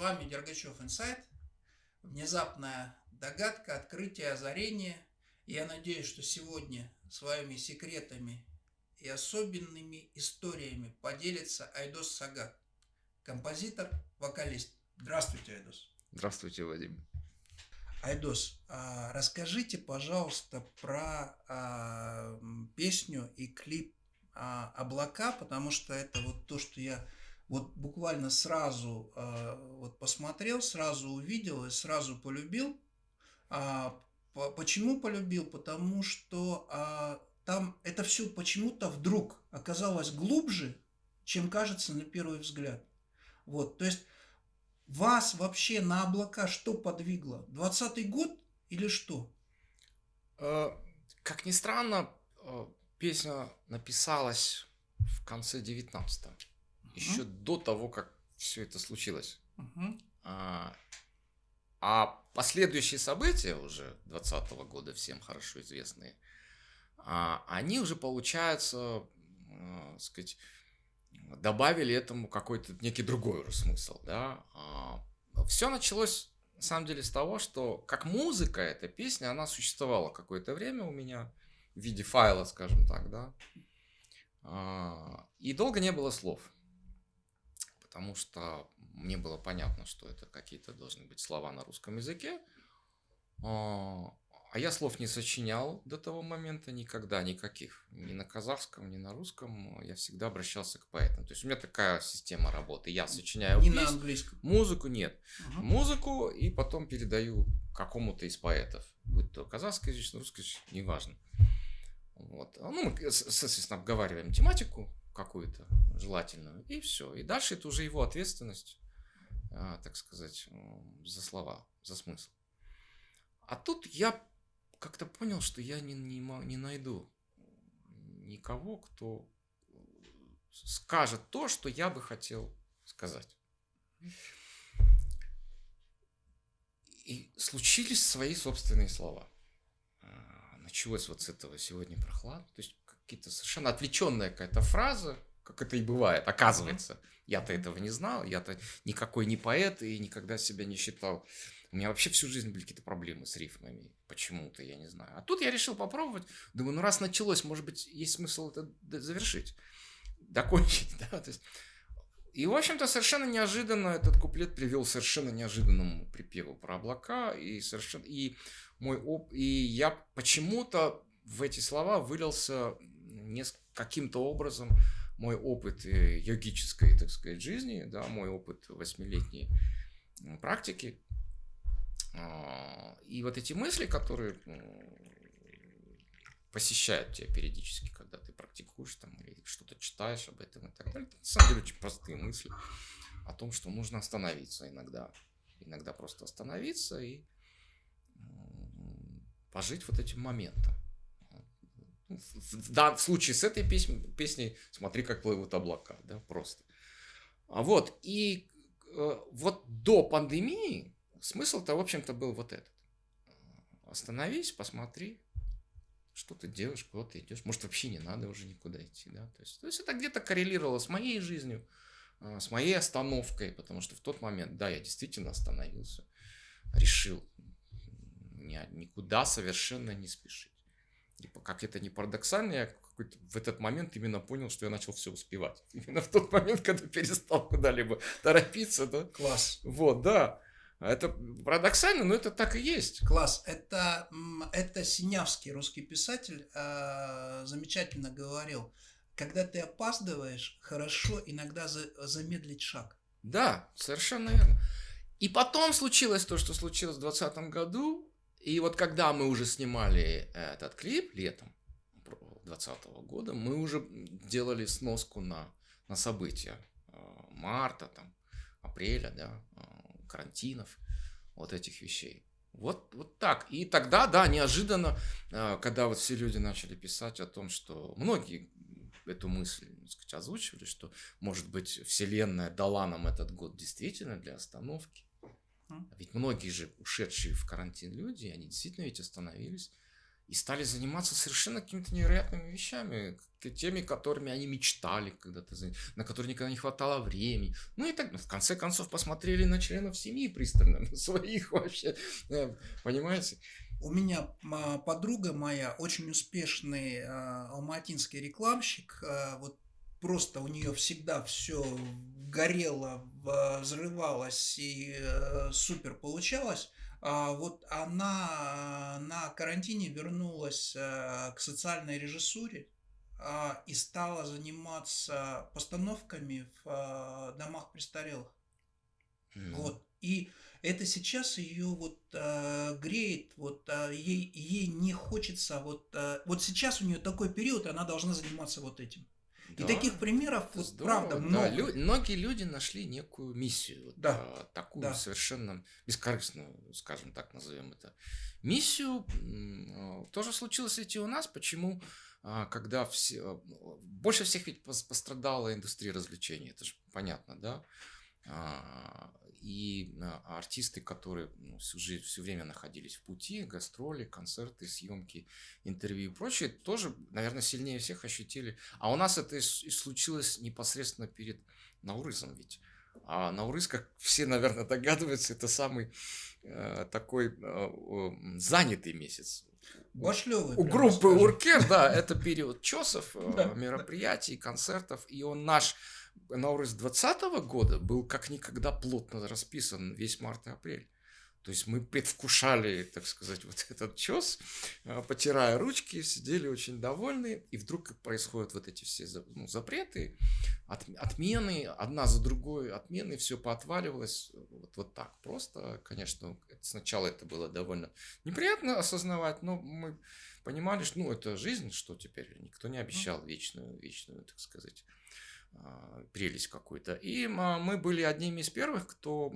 вами Дергачев Инсайт. Внезапная догадка, открытие, озарение. Я надеюсь, что сегодня своими секретами и особенными историями поделится Айдос Сагат, композитор, вокалист. Здравствуйте, Айдос. Здравствуйте, Вадим. Айдос, а, расскажите, пожалуйста, про а, песню и клип а, «Облака», потому что это вот то, что я вот буквально сразу вот посмотрел, сразу увидел и сразу полюбил. Почему полюбил? Потому что там это все почему-то вдруг оказалось глубже, чем кажется на первый взгляд. Вот, то есть вас вообще на облака что подвигло? Двадцатый год или что? Э, как ни странно, э, песня написалась в конце 19 угу. Еще до того, как все это случилось. Угу. А, а последующие события уже 20 года, всем хорошо известные, а, они уже, получается, э, сказать, добавили этому какой-то некий другой уже смысл, да. А, Все началось, на самом деле, с того, что как музыка эта песня, она существовала какое-то время у меня в виде файла, скажем так, да. А, и долго не было слов, потому что мне было понятно, что это какие-то должны быть слова на русском языке. А, а я слов не сочинял до того момента никогда, никаких. Ни на казахском, ни на русском. Я всегда обращался к поэтам. То есть у меня такая система работы. Я сочиняю Не песню, на английском. Музыку нет. Угу. Музыку и потом передаю какому-то из поэтов. Будь то казахскоязычный, русскоязычный, неважно. Вот. Ну, мы, соответственно, обговариваем тематику какую-то желательную, и все. И дальше это уже его ответственность, а, так сказать, за слова, за смысл. А тут я как-то понял, что я не, не, не найду никого, кто скажет то, что я бы хотел сказать. И случились свои собственные слова. А, началось вот с этого сегодня прохладно. То есть какие-то совершенно отвлеченная какая-то фраза, как это и бывает, оказывается. Я-то этого не знал, я-то никакой не поэт и никогда себя не считал у меня вообще всю жизнь были какие-то проблемы с рифмами. Почему-то, я не знаю. А тут я решил попробовать. Думаю, ну раз началось, может быть, есть смысл это завершить. Докончить, да. То есть... И, в общем-то, совершенно неожиданно этот куплет привел совершенно неожиданному припеву про облака. И, совершенно... и, мой оп... и я почему-то в эти слова вылился каким-то образом мой опыт э, йогической, так сказать, жизни, да, мой опыт восьмилетней практики, а, и вот эти мысли, которые посещают тебя периодически, когда ты практикуешь там или что-то читаешь об этом и так далее, это на самом деле очень простые мысли о том, что нужно остановиться иногда. Иногда просто остановиться и пожить вот этим моментом. В данном случае с этой песней, песней смотри, как плывут облака, да, просто. А вот, и э, вот до пандемии смысл-то, в общем-то, был вот этот. Остановись, посмотри, что ты делаешь, куда ты идешь. Может, вообще не надо уже никуда идти. Да? То, есть, то есть это где-то коррелировало с моей жизнью, а, с моей остановкой, потому что в тот момент, да, я действительно остановился, решил никуда совершенно не спешить. И как это не парадоксально, я в этот момент именно понял, что я начал все успевать. Именно в тот момент, когда перестал куда-либо торопиться. Да? Класс. Вот, да. Это парадоксально, но это так и есть. Класс. Это, это Синявский, русский писатель, э, замечательно говорил. Когда ты опаздываешь, хорошо иногда за, замедлить шаг. Да, совершенно верно. И потом случилось то, что случилось в 2020 году. И вот когда мы уже снимали этот клип летом 2020 года, мы уже делали сноску на, на события э, марта, там, апреля, да, э, карантинов, вот этих вещей. Вот, вот так. И тогда, да, неожиданно, а, когда вот все люди начали писать о том, что многие эту мысль, сказать, озвучивали, что, может быть, Вселенная дала нам этот год действительно для остановки. Ведь многие же ушедшие в карантин люди, они действительно ведь остановились и стали заниматься совершенно какими-то невероятными вещами, теми, которыми они мечтали когда-то, на которые никогда не хватало времени. Ну и так, в конце концов, посмотрели на членов семьи пристально, на своих вообще, э, понимаете? У меня подруга моя, очень успешный а, алматинский рекламщик, а, вот просто у нее всегда все горело, взрывалось и э, супер получалось. А вот она на карантине вернулась э, к социальной режиссуре а, и стала заниматься постановками в э, домах престарелых. Mm. Вот. И это сейчас ее вот э, греет, вот э, ей, ей не хочется, вот, э, вот сейчас у нее такой период, она должна заниматься вот этим. Да, и таких примеров, здорово, правда, много. Да, лю- многие люди нашли некую миссию, да, а, такую да. совершенно бескорыстную, скажем так, назовем это. Миссию а, тоже случилось ведь и у нас. Почему? А, когда все, а, больше всех ведь пострадала индустрия развлечений, это же понятно, да? А, и а, артисты, которые ну, жизнь, все время находились в пути, гастроли, концерты, съемки, интервью и прочее, тоже, наверное, сильнее всех ощутили. А у нас это и случилось непосредственно перед Наурызом ведь. А Наурыз, как все, наверное, догадываются, это самый э, такой э, занятый месяц. Башлёвый, у группы скажем. Уркер, да, это период чесов, э, мероприятий, концертов. И он наш Наурыз 2020 года был как никогда плотно расписан весь март и апрель. То есть мы предвкушали, так сказать, вот этот чес, а, потирая ручки, сидели очень довольны, и вдруг происходят вот эти все ну, запреты, от, отмены, одна за другой отмены, все поотваливалось вот, вот так просто. Конечно, сначала это было довольно неприятно осознавать, но мы понимали, что ну, это жизнь, что теперь никто не обещал вечную, вечную, так сказать, прелесть какую-то. И а, мы были одними из первых, кто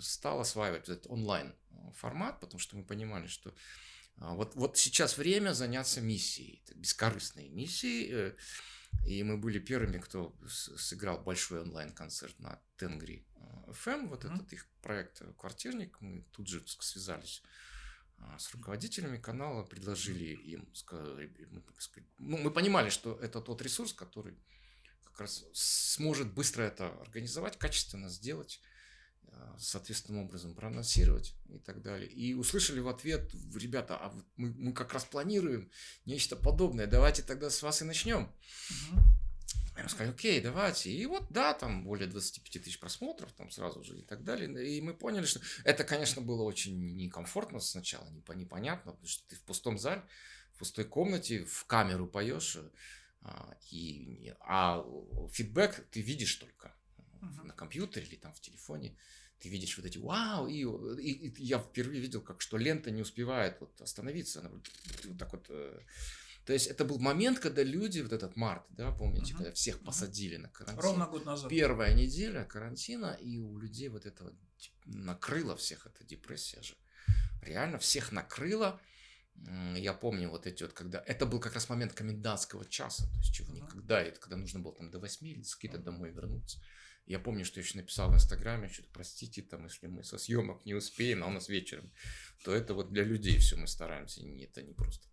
стал осваивать этот онлайн а, формат, потому что мы понимали, что вот, вот сейчас время заняться миссией, бескорыстной миссией. Э, и мы были первыми, кто сыграл большой онлайн-концерт на Тенгри FM, вот mm-hmm. этот их проект «Квартирник». Мы тут же связались с руководителями канала, предложили им, сказали, ну, мы понимали, что это тот ресурс, который как раз сможет быстро это организовать, качественно сделать, э, соответственным образом проанонсировать и так далее. И услышали в ответ, ребята, а мы, мы как раз планируем нечто подобное, давайте тогда с вас и начнем. Угу. Я сказали, окей, давайте. И вот, да, там более 25 тысяч просмотров, там сразу же и так далее. И мы поняли, что это, конечно, было очень некомфортно сначала, непонятно, потому что ты в пустом зале, в пустой комнате, в камеру поешь, а, и, а фидбэк ты видишь только uh-huh. на компьютере или там в телефоне. Ты видишь вот эти вау, и, и, и я впервые видел, как что лента не успевает вот остановиться. Она вот, вот так вот. Э, то есть это был момент, когда люди, вот этот март, да, помните, uh-huh. когда всех посадили uh-huh. на карантин. Ровно год назад. Первая неделя карантина, и у людей вот это вот накрыло всех, эта депрессия же. Реально всех накрыло. Я помню вот эти вот, когда... Это был как раз момент комендантского часа, то есть чего uh-huh. никогда, это когда нужно было там до 8 или какие-то домой вернуться. Я помню, что я еще написал в Инстаграме, что простите, там, если мы со съемок не успеем, а у нас вечером, то это вот для людей все мы стараемся, это не просто.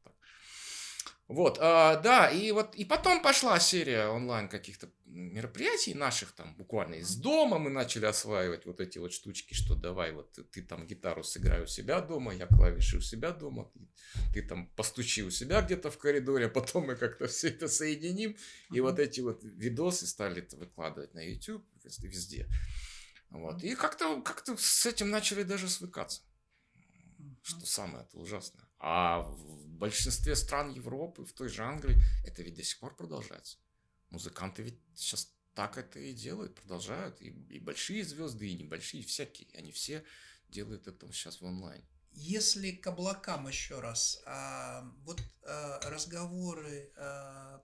Вот, а, да, и вот и потом пошла серия онлайн каких-то мероприятий наших там буквально из дома мы начали осваивать вот эти вот штучки, что давай вот ты, ты там гитару сыграй у себя дома, я клавиши у себя дома, ты, ты там постучи у себя где-то в коридоре, а потом мы как-то все это соединим и mm-hmm. вот эти вот видосы стали выкладывать на YouTube везде. Вот. И как-то как с этим начали даже свыкаться. Что самое ужасное. А в большинстве стран Европы, в той же Англии, это ведь до сих пор продолжается. Музыканты ведь сейчас так это и делают, продолжают. И, и большие звезды, и небольшие, всякие. Они все делают это сейчас в онлайн. Если к облакам еще раз, а, вот а, разговоры а,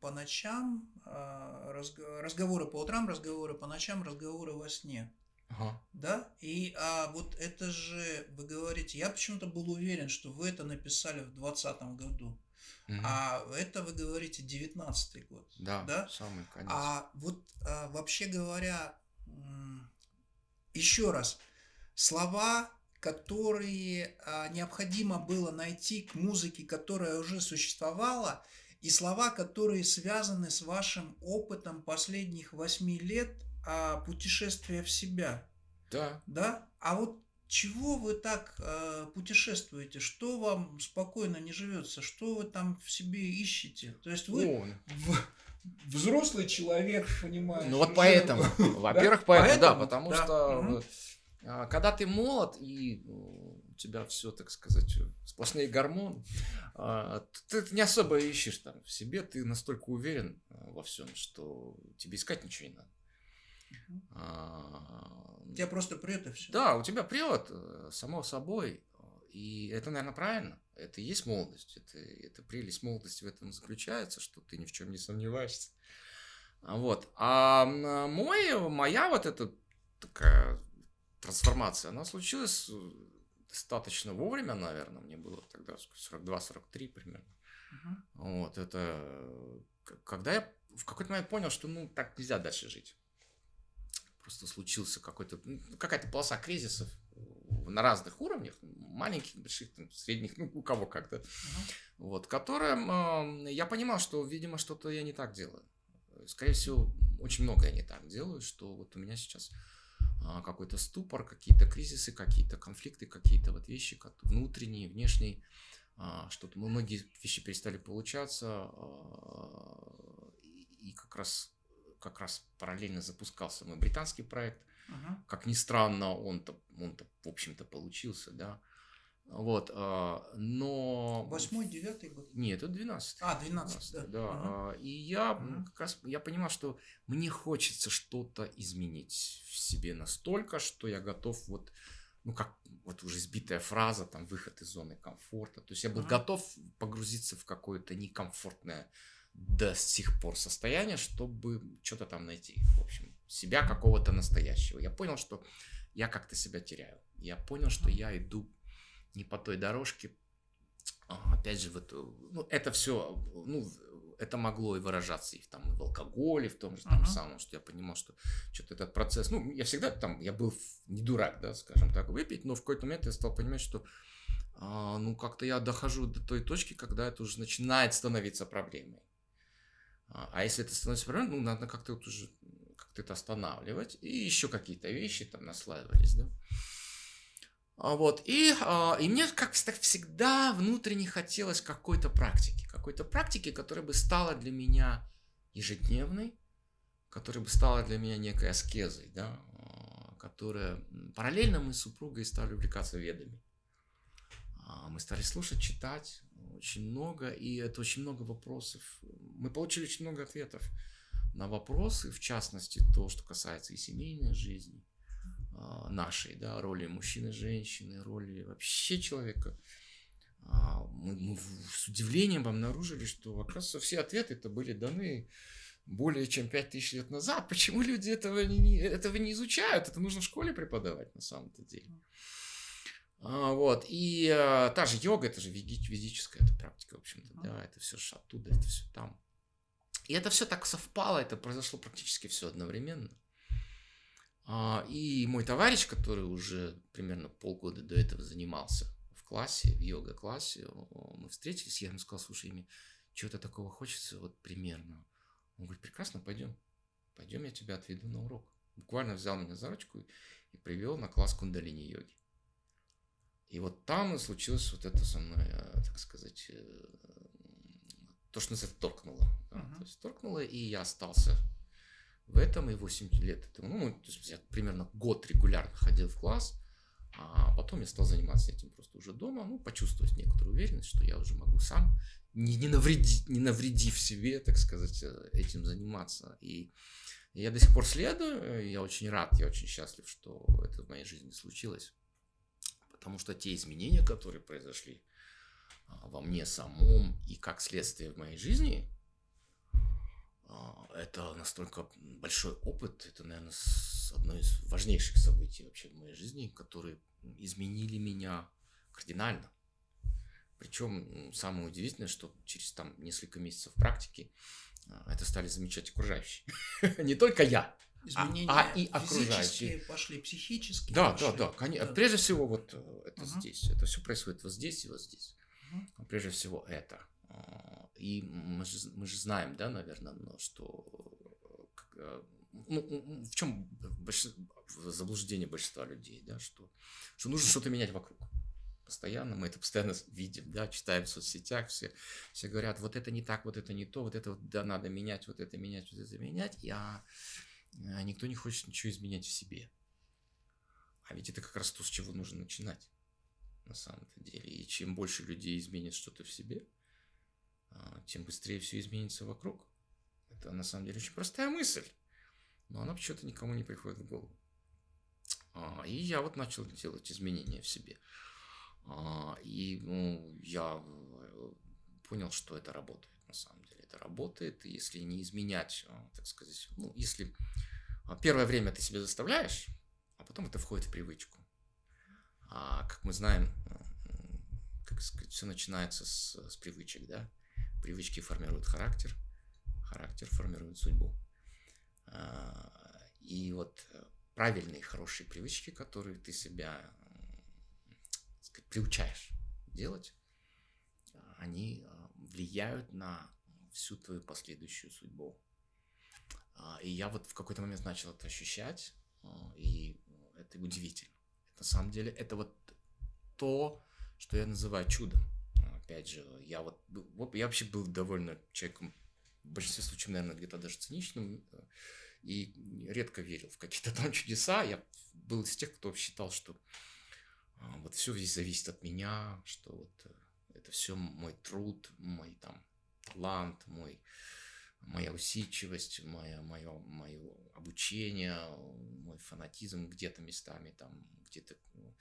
по ночам, а, разговоры по утрам, разговоры по ночам, разговоры во сне. Ага. Да? И а, вот это же, вы говорите, я почему-то был уверен, что вы это написали в 2020 году. Угу. А это вы говорите 19 год. Да, да? самый конец. А вот а, вообще говоря, еще раз, слова которые а, необходимо было найти к музыке, которая уже существовала, и слова, которые связаны с вашим опытом последних восьми лет а, путешествия в себя. Да. Да? А вот чего вы так э, путешествуете? Что вам спокойно не живется? Что вы там в себе ищете? То есть вы О. в, взрослый человек, понимаешь? Ну вот поэтому, во-первых, поэтому, да, потому что а, когда ты молод и ну, у тебя все, так сказать, сплошные гормоны, а, ты не особо ищешь там в себе, ты настолько уверен во всем, что тебе искать ничего не надо. У тебя просто прет и все. Да, у тебя прет, э, само собой. И это, наверное, правильно. Это и есть молодость. Это, это прелесть молодости в этом заключается, что ты ни в чем не сомневаешься. Вот. А мой, моя вот эта такая трансформация, она случилась э, достаточно вовремя, наверное, мне было тогда 42-43 примерно. Uh-huh. Вот, это когда я в какой-то момент понял, что ну так нельзя дальше жить. Просто случился какой-то, ну, какая-то полоса кризисов на разных уровнях, маленьких, больших, там, средних, ну, у кого как-то, uh-huh. вот, которым э, я понимал, что, видимо, что-то я не так делаю. Скорее всего, очень много я не так делаю, что вот у меня сейчас а, какой-то ступор, какие-то кризисы, какие-то конфликты, какие-то вот вещи внутренние, внешние, а, что-то многие вещи перестали получаться, а, и как раз как раз параллельно запускался мой британский проект. Uh-huh. Как ни странно, он-то, он-то в общем-то, получился, да. Вот, а, но... Восьмой, девятый год? Нет, это двенадцатый. А, двенадцатый, да. да. Угу. И я угу. как раз, я понимал, что мне хочется что-то изменить в себе настолько, что я готов вот, ну, как вот уже избитая фраза, там, выход из зоны комфорта. То есть я был угу. готов погрузиться в какое-то некомфортное до сих пор состояние, чтобы что-то там найти. В общем, себя какого-то настоящего. Я понял, что я как-то себя теряю. Я понял, что я иду не по той дорожке. А, опять же, в эту, ну, это все, ну, это могло и выражаться и там, и в алкоголе, в том же там uh-huh. самом, что я понимал, что что-то этот процесс, ну, я всегда там, я был не дурак, да, скажем так, выпить, но в какой-то момент я стал понимать, что а, ну, как-то я дохожу до той точки, когда это уже начинает становиться проблемой. А, а если это становится проблемой, ну, надо как-то вот уже как-то это останавливать, и еще какие-то вещи там наслаивались, да. А, вот. И, а, и мне, как всегда, внутренне хотелось какой-то практики. Какой-то практики, которая бы стала для меня ежедневной, которая бы стала для меня некой аскезой, да, а, которая... Параллельно мы с супругой стали увлекаться ведами. Мы стали слушать, читать очень много, и это очень много вопросов. Мы получили очень много ответов на вопросы, в частности, то, что касается и семейной жизни, а, нашей, да, роли мужчины, женщины, роли вообще человека, а, мы, мы с удивлением обнаружили, что, оказывается, все ответы это были даны более чем 5000 лет назад. Почему люди этого не, этого не изучают? Это нужно в школе преподавать на самом-то деле. А, вот. И а, та же йога, это же ведическая это практика, в общем-то, да, это все же оттуда, это все там. И это все так совпало, это произошло практически все одновременно. А, и мой товарищ, который уже примерно полгода до этого занимался в классе, в йога-классе, мы встретились, я ему сказал, слушай, мне чего-то такого хочется, вот примерно. Он говорит, прекрасно, пойдем. Пойдем, я тебя отведу на урок. Буквально взял меня за ручку и привел на класс кундалини-йоги. И вот там и случилось вот это со мной, э, так сказать, э, то, что нас это торкнуло. Да? Uh-huh. То есть торкнуло, и я остался в этом и 8 лет этому. Ну, то есть я примерно год регулярно ходил в класс, а потом я стал заниматься этим просто уже дома, ну, почувствовать некоторую уверенность, что я уже могу сам, не, не, навредить, не навредив себе, так сказать, э, этим заниматься. И я до сих пор следую, я очень рад, я очень счастлив, что это в моей жизни случилось. Потому что те изменения, которые произошли а, во мне самом и как следствие в моей жизни, а, это настолько большой опыт, это, наверное, одно из важнейших событий вообще в моей жизни, которые изменили меня кардинально. Причем самое удивительное, что через там несколько месяцев практики а, это стали замечать окружающие. Не только я, изменения а, а и окружающие пошли, психические Да, пошли. да, да, конечно. Да. Прежде всего вот э, это угу. здесь, это все происходит вот здесь и вот здесь. Угу. Прежде всего это. А, и мы же, мы же знаем, да, наверное, что э, ну, в чем заблуждение большинства людей, да, что, что нужно что-то менять вокруг постоянно, мы это постоянно видим, да, читаем в соцсетях, все, все говорят, вот это не так, вот это не то, вот это вот, да, надо менять, вот это менять, вот это менять, а, а никто не хочет ничего изменять в себе. А ведь это как раз то, с чего нужно начинать, на самом-то деле. И чем больше людей изменит что-то в себе, а, тем быстрее все изменится вокруг. Это на самом деле очень простая мысль, но она почему-то никому не приходит в голову. А, и я вот начал делать изменения в себе. А, и ну, я э, понял, что это работает на самом деле. Это работает, если не изменять, а, так сказать, ну, если а, первое время ты себе заставляешь, а потом это входит в привычку. А как мы знаем, как сказать, все начинается с, с привычек, да? Привычки формируют характер, характер формирует судьбу. И вот э, правильные, хорошие привычки, которые ты себя сказать, приучаешь делать, а, они а, влияют на всю твою последующую судьбу. А, и я вот в какой-то момент начал это ощущать, и это удивительно. на самом деле это вот то, что я называю чудом. Опять же, я вот, я вообще был довольно человеком в большинстве случаев, наверное, где-то даже циничным, и редко верил в какие-то там чудеса. Я был из тех, кто считал, что а, вот все здесь зависит от меня, что вот это все мой труд, мой там талант, мой, моя усидчивость, мое, мое, мое обучение, мой фанатизм где-то местами, там где-то ну,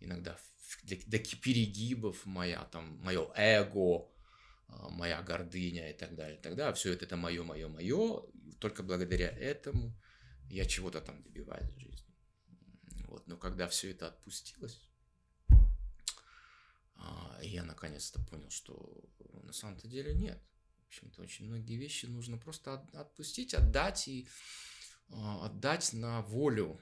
иногда до, до перегибов моя, там, мое эго, а, моя гордыня и так далее, и так далее. Все это, это мое, мое, мое. Только благодаря этому я чего-то там добиваюсь в жизни. Вот. Но когда все это отпустилось, а, я наконец-то понял, что на самом-то деле нет. В общем-то, очень многие вещи нужно просто отпустить, отдать и а, отдать на волю,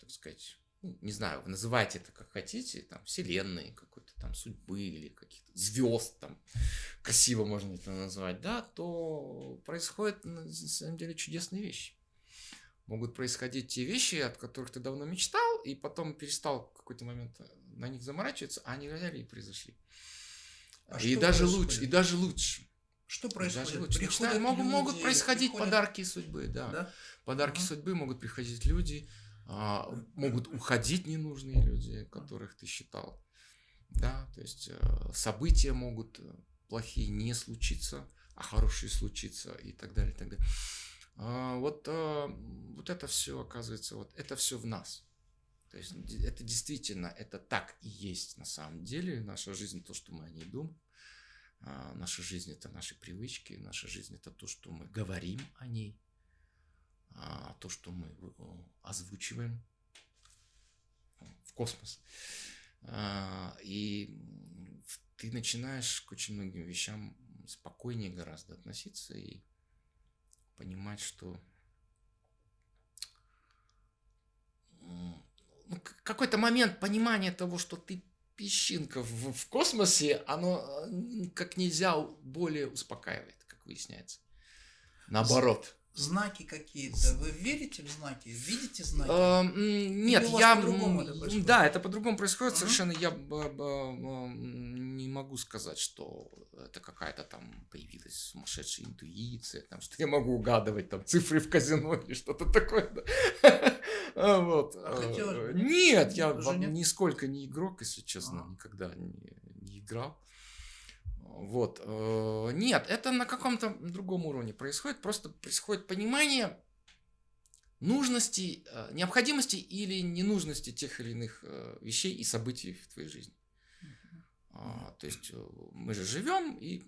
так сказать, ну, не знаю, вы называйте это как хотите, там, вселенной, какой-то там судьбы или каких-то звезд, там, красиво можно это назвать, да, то происходят на самом деле чудесные вещи. Могут происходить те вещи, от которых ты давно мечтал, и потом перестал в какой-то момент на них заморачиваться, а они взяли и произошли. А и даже происходит? лучше, и даже лучше. Что происходит? Даже. Мечтают, могут, люди, могут происходить приходят... подарки судьбы, да. да? Подарки угу. судьбы могут приходить люди, а, могут уходить ненужные люди, которых ты считал. Да, то есть э, события могут э, плохие не случиться, а хорошие случиться и так далее, и так далее. А, вот, а, вот это все оказывается, вот это все в нас. То есть это действительно, это так и есть на самом деле. Наша жизнь то, что мы о ней думаем. А, наша жизнь это наши привычки, наша жизнь это то, что мы говорим о ней, а, то, что мы озвучиваем в космос. А, и ты начинаешь к очень многим вещам спокойнее гораздо относиться и понимать, что ну, какой-то момент понимания того, что ты песчинка в, в космосе, оно как нельзя более успокаивает, как выясняется. Наоборот. Знаки какие-то. Вы верите в знаки? Видите знаки? А, нет, я... Это да, это по-другому происходит совершенно. Я не могу сказать, что это какая-то там появилась сумасшедшая интуиция, там, что я могу угадывать там цифры в казино или что-то такое. Вот. А э, нет, я нисколько не игрок, если честно, никогда не играл. Вот. Э, нет, это на каком-то другом уровне происходит. Просто происходит понимание нужности, э, необходимости или ненужности тех или иных вещей и событий в твоей жизни. А, то есть мы же живем, и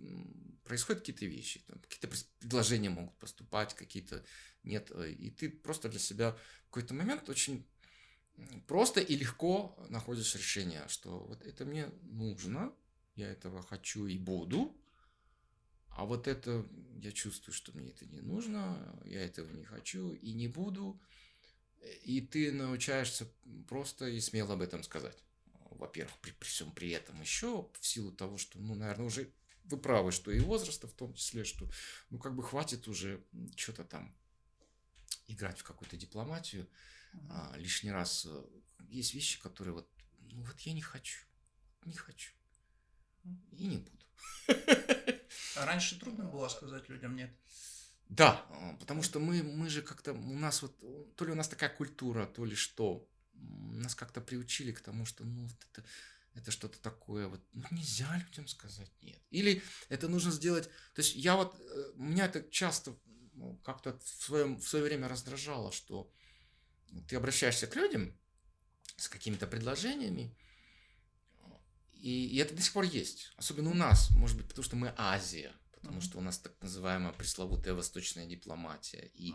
происходят какие-то вещи, какие-то предложения могут поступать, какие-то нет. И ты просто для себя в какой-то момент очень просто и легко находишь решение, что вот это мне нужно, я этого хочу и буду, А вот это я чувствую, что мне это не нужно, я этого не хочу и не буду. И ты научаешься просто и смело об этом сказать. Во-первых, при, при всем при этом еще в силу того, что, ну, наверное, уже вы правы, что и возраста в том числе, что, ну, как бы хватит уже что-то там играть в какую-то дипломатию а, лишний раз. Э, есть вещи, которые вот, ну, вот я не хочу, не хочу и не буду. А раньше трудно было сказать людям нет? Да, а, потому что мы, мы же как-то, у нас вот, то ли у нас такая культура, то ли что, нас как-то приучили к тому, что, ну, вот это, это что-то такое, вот, ну, нельзя людям сказать нет. Или это нужно сделать, то есть я вот, э, меня это часто ну, как-то в, своем, в свое время раздражало, что ты обращаешься к людям с какими-то предложениями, и, и это до сих пор есть. Особенно у нас, может быть, потому что мы Азия, потому что у нас так называемая пресловутая восточная дипломатия. И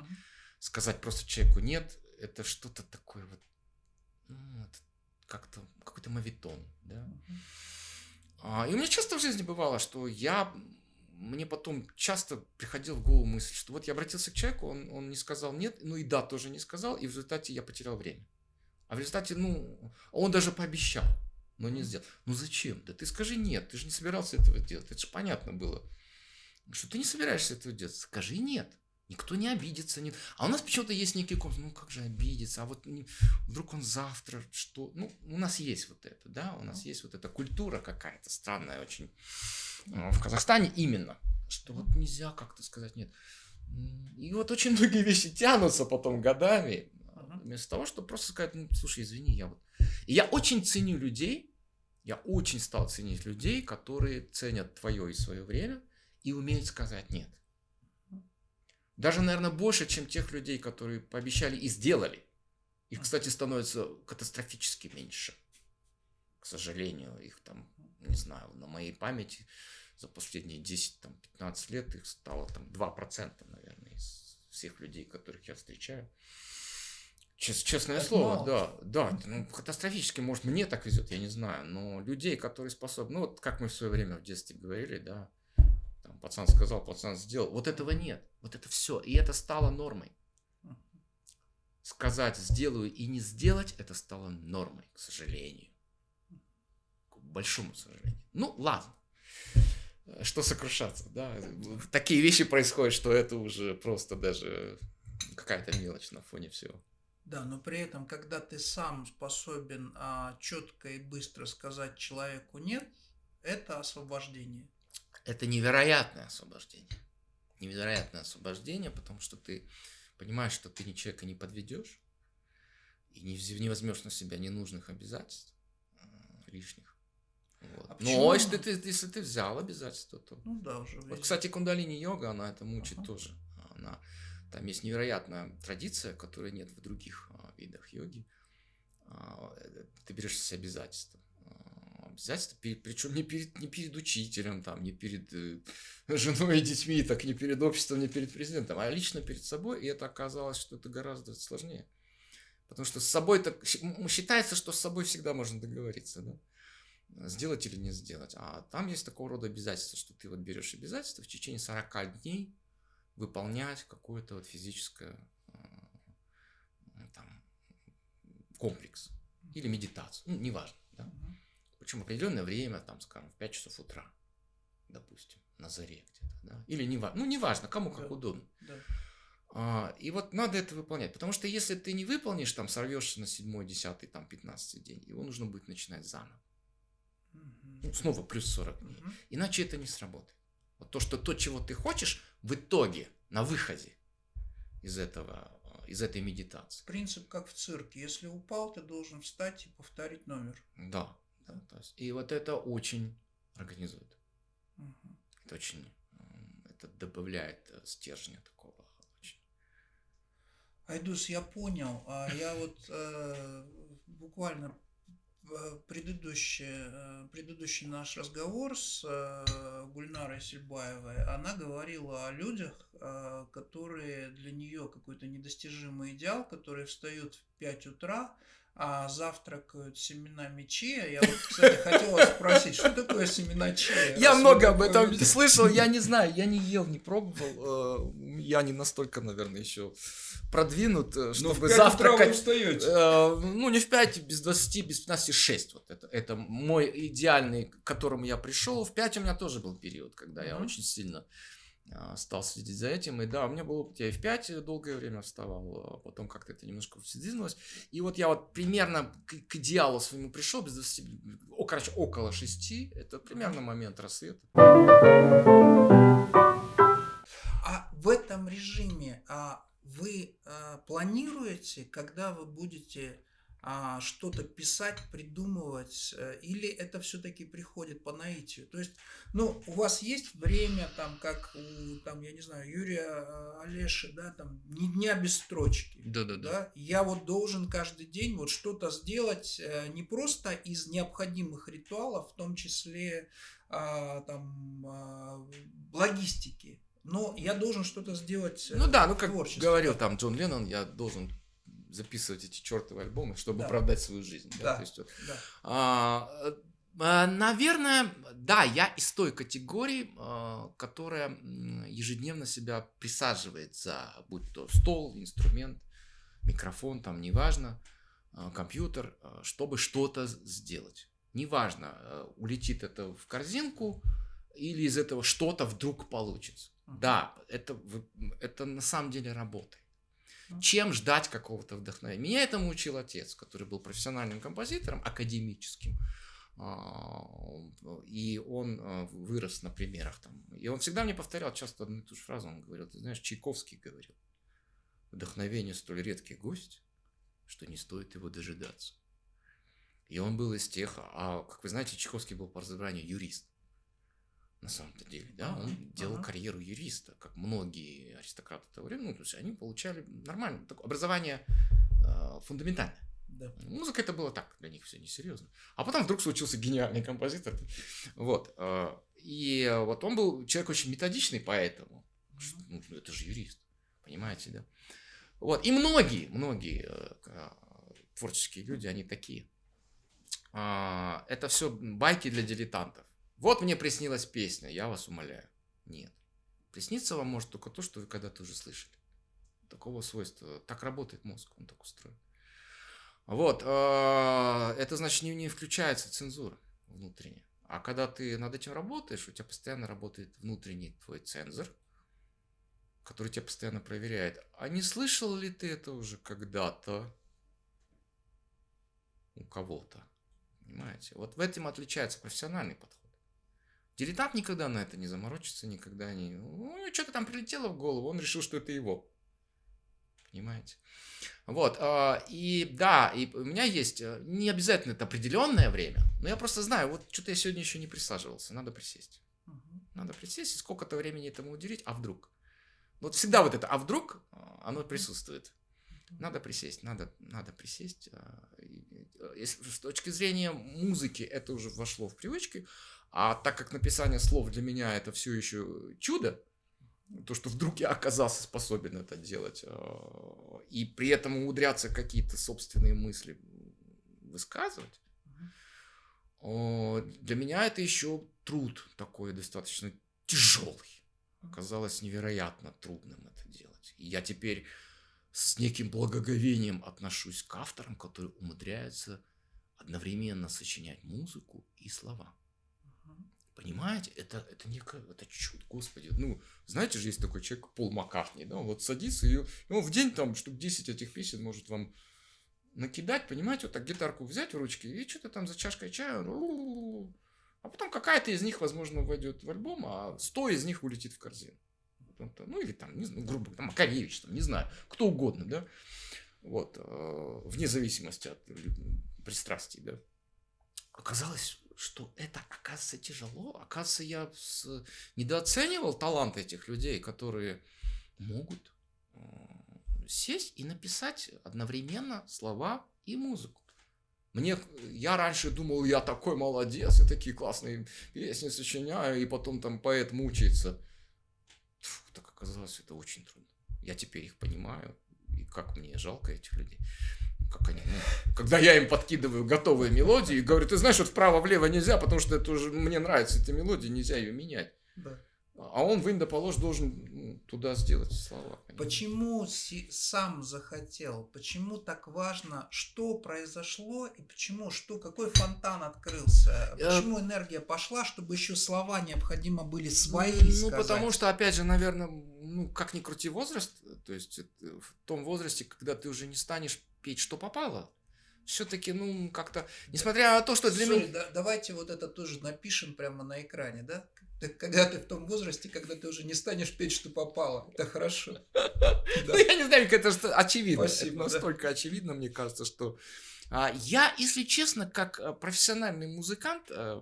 сказать просто человеку нет, это что-то такое вот, ну, как-то какой-то мавитон, да. А, и у меня часто в жизни бывало, что я мне потом часто приходил в голову мысль, что вот я обратился к человеку, он, он не сказал нет, ну и да, тоже не сказал, и в результате я потерял время. А в результате, ну, он даже пообещал но не сделал. Ну зачем? Да ты скажи нет, ты же не собирался этого делать. Это же понятно было, что ты не собираешься этого делать. Скажи нет. Никто не обидится. Нет. А у нас почему-то есть некий комплекс. Ну, как же обидеться? А вот вдруг он завтра что? Ну, у нас есть вот это, да? У нас есть вот эта культура какая-то странная очень. А, в Казахстане именно. Что вот нельзя как-то сказать нет. И вот очень многие вещи тянутся потом годами. Вместо того, чтобы просто сказать, ну, слушай, извини, я вот... И я очень ценю людей, я очень стал ценить людей, которые ценят твое и свое время и умеют сказать нет. Даже, наверное, больше, чем тех людей, которые пообещали и сделали. Их, кстати, становится катастрофически меньше. К сожалению, их там, не знаю, на моей памяти за последние 10-15 лет их стало там 2%, наверное, из всех людей, которых я встречаю. Чест, честное так слово, мало. да, да, ну, катастрофически, может, мне так везет, я не знаю, но людей, которые способны, ну, вот как мы в свое время в детстве говорили, да, там, пацан сказал, пацан сделал, вот этого нет, вот это все, и это стало нормой. Сказать сделаю и не сделать, это стало нормой, к сожалению, к большому сожалению. Ну, ладно, что сокрушаться, да, такие вещи происходят, что это уже просто даже какая-то мелочь на фоне всего. Да, но при этом, когда ты сам способен а, четко и быстро сказать человеку нет, это освобождение. Это невероятное освобождение. Невероятное освобождение, потому что ты понимаешь, что ты ни человека не подведешь и не, не возьмешь на себя ненужных обязательств э, лишних. Вот. А Но если ты, если ты взял обязательства, то... Ну да, уже. Вот, кстати, кундалини-йога, она это мучит ага. тоже. Она там есть невероятная традиция, которой нет в других а, видах йоги. А, ты берешь себе обязательства. А, обязательства, причем не перед, не перед учителем, там, не перед э, женой и детьми, так не перед обществом, не перед президентом, а лично перед собой. И это оказалось, что это гораздо сложнее. Потому что с собой так считается, что с собой всегда можно договориться, да? сделать или не сделать. А там есть такого рода обязательства, что ты вот берешь обязательства в течение 40 дней выполнять какое-то вот физическое э, там, комплекс или медитацию, ну, неважно, да? Причем определенное время, там, скажем, в 5 часов утра, допустим, на заре где-то, да, или неважно, ну, неважно, кому как да. удобно. Да. А, и вот надо это выполнять, потому что если ты не выполнишь, там, сорвешься на 7, 10, там, 15 день, его нужно будет начинать заново. Ну, снова плюс 40 дней. Иначе это не сработает. Вот то, что то, чего ты хочешь, в итоге, на выходе из этого, из этой медитации. Принцип как в цирке. Если упал, ты должен встать и повторить номер. Да. Да то есть, и вот это очень организует. Угу. Это очень, это добавляет э, стержня такого. Очень. Айдус, я понял. А я вот э, буквально Э, предыдущий, предыдущий наш разговор с Гульнарой Сельбаевой, она говорила о людях, которые для нее какой-то недостижимый идеал, которые встают в 5 утра, а, завтракают семенами чия. Я вот, кстати, хотела спросить, что такое семена чия? Я много об этом слышал, я не знаю, я не ел, не пробовал. Э, я не настолько, наверное, еще продвинут, э, чтобы завтракать. Э, ну, не в 5, без 20, без 15, 6. Вот это, это мой идеальный, к которому я пришел. В 5 у меня тоже был период, когда я очень сильно стал следить за этим. И да, у меня было, я и в 5 долгое время вставал, а потом как-то это немножко сдвинулось. И вот я вот примерно к, к идеалу своему пришел, без 20, о, короче, около 6, это примерно момент рассвета. А в этом режиме а вы а, планируете, когда вы будете а, что-то писать, придумывать, э, или это все-таки приходит по наитию? То есть, ну, у вас есть время, там, как у, там, я не знаю, Юрия э, Олеши, да, там, ни дня без строчки. Да, да, да. Я вот должен каждый день вот что-то сделать э, не просто из необходимых ритуалов, в том числе а, там а, логистики, но я должен что-то сделать. Ну да, ну как говорил там Джон Леннон, я должен записывать эти чертовы альбомы, чтобы да. оправдать свою жизнь. Да. Да? То есть, вот, да. а, а, наверное, да, я из той категории, а, которая ежедневно себя присаживает за, будь то стол, инструмент, микрофон, там, неважно, а, компьютер, чтобы что-то сделать. Неважно, улетит это в корзинку или из этого что-то вдруг получится. Да, это, это на самом деле работает чем ждать какого-то вдохновения. Меня этому учил отец, который был профессиональным композитором, академическим. А, и он а, вырос на примерах там. И он всегда мне повторял часто одну и ту же фразу. Он говорил, ты знаешь, Чайковский говорил, вдохновение столь редкий гость, что не стоит его дожидаться. И он был из тех, а как вы знаете, Чайковский был по образованию юрист на самом-то деле, да, он делал uh-huh. карьеру юриста, как многие аристократы того времени, ну, то есть они получали нормальное такое образование э, фундаментальное. Да. Музыка это было так, для них все несерьезно. А потом вдруг случился гениальный композитор. Вот. Э, и вот он был человек очень методичный, поэтому. Uh-huh. Ну, это же юрист, понимаете, да? Вот. И многие, многие э, творческие люди, они такие. Э, это все байки для дилетантов. Вот мне приснилась песня, я вас умоляю. Нет. Присниться вам может только то, что вы когда-то уже слышали. Такого свойства. Так работает мозг, он так устроен. Вот. А, это значит, не включается цензура внутренняя. А когда ты над этим работаешь, у тебя постоянно работает внутренний твой цензор, который тебя постоянно проверяет. А не слышал ли ты это уже когда-то у кого-то? Понимаете? Вот в этом отличается профессиональный подход. Дилетант никогда на это не заморочится, никогда не... Ну, что-то там прилетело в голову, он решил, что это его. Понимаете? Вот, а, и да, и у меня есть, э, не обязательно это определенное время, но я просто знаю, вот что-то я сегодня еще не присаживался, надо присесть. Надо присесть и сколько-то времени этому уделить, а вдруг? Вот всегда вот это, а вдруг, а, оно присутствует. Надо присесть, надо, надо присесть. Э, если, с точки зрения музыки это уже вошло в привычки, а так как написание слов для меня это все еще чудо, то, что вдруг я оказался способен это делать, а, и при этом умудряться какие-то собственные мысли высказывать, для меня это еще труд такой достаточно тяжелый. Оказалось невероятно трудным это делать. И я теперь с неким благоговением отношусь к авторам, которые умудряются одновременно сочинять музыку и слова. Понимаете, это, это некое, это чудо, господи. Ну, знаете же, есть такой человек, Пол Маккартни, да, он вот садится, и, и он в день там штук 10 этих песен может вам накидать, понимаете, вот так гитарку взять в ручки и что-то там за чашкой чая, а потом какая-то из них, возможно, войдет в альбом, а 100 из них улетит в корзину. Ну, или там, не знаю, грубо там, Макаревич, там, не знаю, кто угодно, да, вот, э, вне зависимости от пристрастий, да. Оказалось, что это, оказывается, тяжело. Оказывается, я с... недооценивал талант этих людей, которые могут э, сесть и написать одновременно слова и музыку. Мне, я раньше думал, я такой молодец, я такие классные песни сочиняю, и потом там поэт мучается. Фу, так оказалось, это очень трудно. Я теперь их понимаю, и как мне жалко этих людей. Как они, ну, когда я им подкидываю готовые мелодии и говорю, ты знаешь, вот вправо-влево нельзя, потому что это уже мне нравится эта мелодия, нельзя ее менять. Да. А он в индополож должен ну, туда сделать слова. Почему сам захотел? Почему так важно, что произошло и почему, что, какой фонтан открылся? Э, почему энергия пошла, чтобы еще слова необходимо были свои Ну, сказать? потому что, опять же, наверное, ну, как ни крути возраст, то есть в том возрасте, когда ты уже не станешь петь, что попало, все-таки, ну, как-то, несмотря на то, что для меня... Да, давайте вот это тоже напишем прямо на экране, да? Так когда ты в том возрасте, когда ты уже не станешь петь, что попало, это хорошо. Ну, я не знаю, это что очевидно. Спасибо, настолько очевидно, мне кажется, что... А, я, если честно, как э, профессиональный музыкант, э,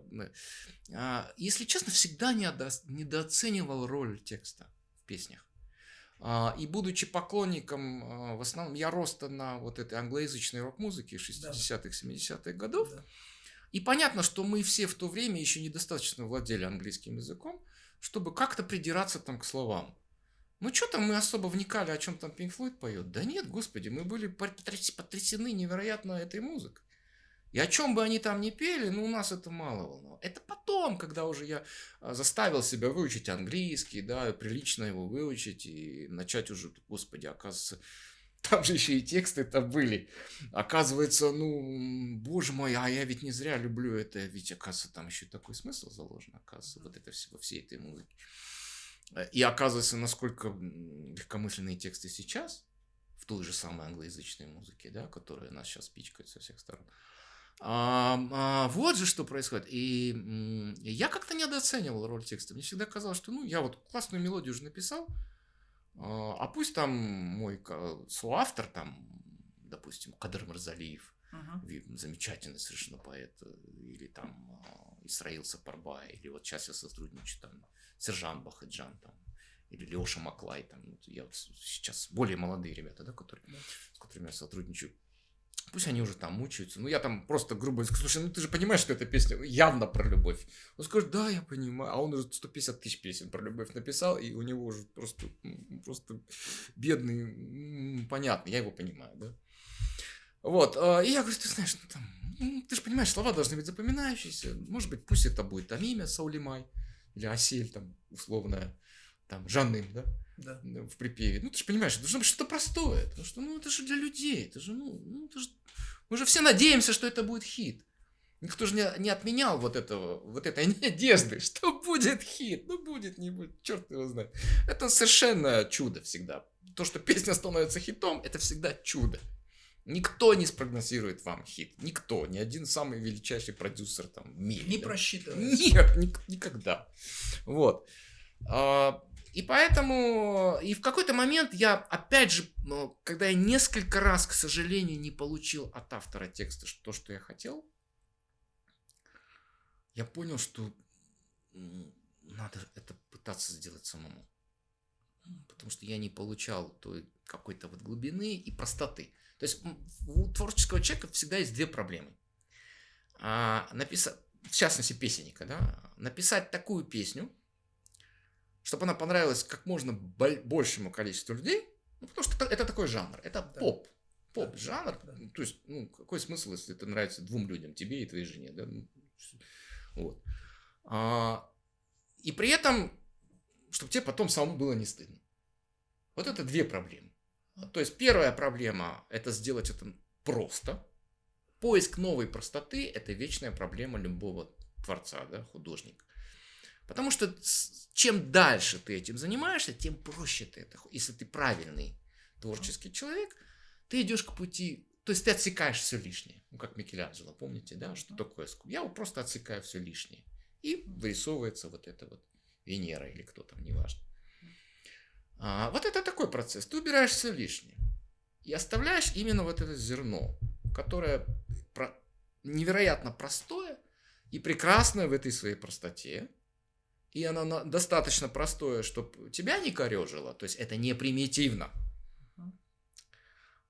а, если честно, всегда недооценивал роль текста в песнях. А, и будучи поклонником, в основном, я роста на вот этой англоязычной рок-музыке 60-х, 70-х годов, да. И понятно, что мы все в то время еще недостаточно владели английским языком, чтобы как-то придираться там к словам. Ну, что там мы особо вникали, о чем там Пинк Флойд поет? Да нет, господи, мы были потрясены невероятно этой музыкой. И о чем бы они там ни пели, ну, у нас это мало волновало. Это потом, когда уже я а, заставил себя выучить английский, да, прилично его выучить и начать уже, господи, оказывается, там же еще и тексты-то были. Оказывается, ну, боже мой, а я ведь не зря люблю это. Ведь, оказывается, там еще такой смысл заложен, оказывается, вот это все, во всей этой музыке. И оказывается, насколько легкомысленные тексты сейчас, в той же самой англоязычной музыке, да, которая нас сейчас пичкает со всех сторон. А, а, вот же что происходит. И, и я как-то недооценивал роль текста. Мне всегда казалось, что ну, я вот классную мелодию уже написал, а, а пусть там мой соавтор, там, допустим, Кадр Марзалиев, uh-huh. замечательный совершенно поэт, э, или там а, Исраил Сапарбай, или вот сейчас я сотрудничаю там Сержант Бахаджан, там, или Леша Маклай, там, я вот сейчас более молодые ребята, да, которые, с которыми я сотрудничаю, Пусть они уже там мучаются. Ну, я там просто грубо скажу, слушай, ну ты же понимаешь, что эта песня явно про любовь. Он скажет, да, я понимаю. А он уже 150 тысяч песен про любовь написал, и у него уже просто, просто бедный, понятно, я его понимаю, да. Вот, а, и я говорю, ты знаешь, ну, там, ты же понимаешь, слова должны быть запоминающиеся. Может быть, пусть это будет там имя Саулимай, или Асель, там, условная, там, Жанным, да да. в припеве. Ну, ты же понимаешь, это должно быть что-то простое. Потому что, ну, это же для людей. Это же, ну, ну это же... Мы же все надеемся, что это будет хит. Никто же не, не отменял вот этого, вот этой надежды, что будет хит. Ну, будет, не будет, черт его знает. Это совершенно чудо всегда. То, что песня становится хитом, это всегда чудо. Никто не спрогнозирует вам хит. Никто. Ни один самый величайший продюсер там в мире. Не да? просчитывает. Нет, ни, никогда. Вот. А, и поэтому, и в какой-то момент я, опять же, ну, когда я несколько раз, к сожалению, не получил от автора текста то, что я хотел, я понял, что надо это пытаться сделать самому. Потому что я не получал той какой-то вот глубины и простоты. То есть у творческого человека всегда есть две проблемы. А, написать, в частности, песенника, да, написать такую песню, чтобы она понравилась как можно большему количеству людей, ну, потому что это, такой жанр, это да. поп. Поп-жанр. Да. То есть, ну, какой смысл, если это нравится двум людям, тебе и твоей жене, да? Ну, вот. А, и при этом, чтобы тебе потом самому было не стыдно. Вот это две проблемы. То есть, первая проблема – это сделать это просто. Поиск новой простоты – это вечная проблема любого творца, да, художника. Потому что чем дальше ты этим занимаешься, тем проще ты это. Если ты правильный творческий человек, ты идешь к пути, то есть ты отсекаешь все лишнее. Ну, как Микеланджело, помните, да, что такое? Я вот просто отсекаю все лишнее. И вырисовывается вот это вот Венера или кто там, неважно. А, вот это такой процесс. Ты убираешь все лишнее. И оставляешь именно вот это зерно, которое про... невероятно простое и прекрасное в этой своей простоте и оно достаточно простое, чтобы тебя не корежило, то есть это не примитивно.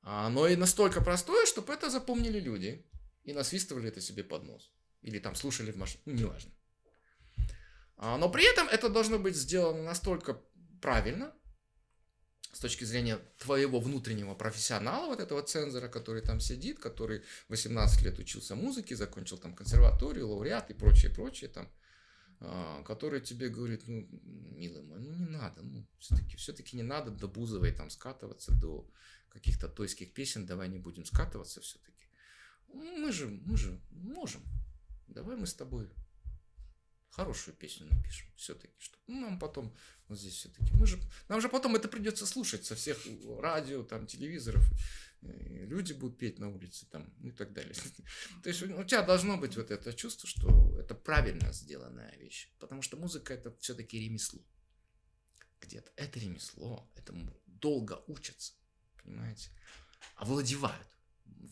Оно и настолько простое, чтобы это запомнили люди и насвистывали это себе под нос. Или там слушали в машине, ну, неважно. А, но при этом это должно быть сделано настолько правильно, с точки зрения твоего внутреннего профессионала, вот этого цензора, который там сидит, который 18 лет учился музыке, закончил там консерваторию, лауреат и прочее, прочее там, а, который тебе говорит, ну, милый мой, ну не надо, ну, все-таки все не надо до Бузовой там скатываться, до каких-то тойских песен, давай не будем скатываться все-таки. Мы же, мы же можем. Давай мы с тобой хорошую песню напишем все-таки, чтобы ну, нам потом вот здесь все-таки мы же нам же потом это придется слушать со всех радио там телевизоров люди будут петь на улице там и так далее. То есть у тебя должно быть вот это чувство что это правильно сделанная вещь потому что музыка это все-таки ремесло. Где-то это ремесло этому долго учатся понимаете? Овладевают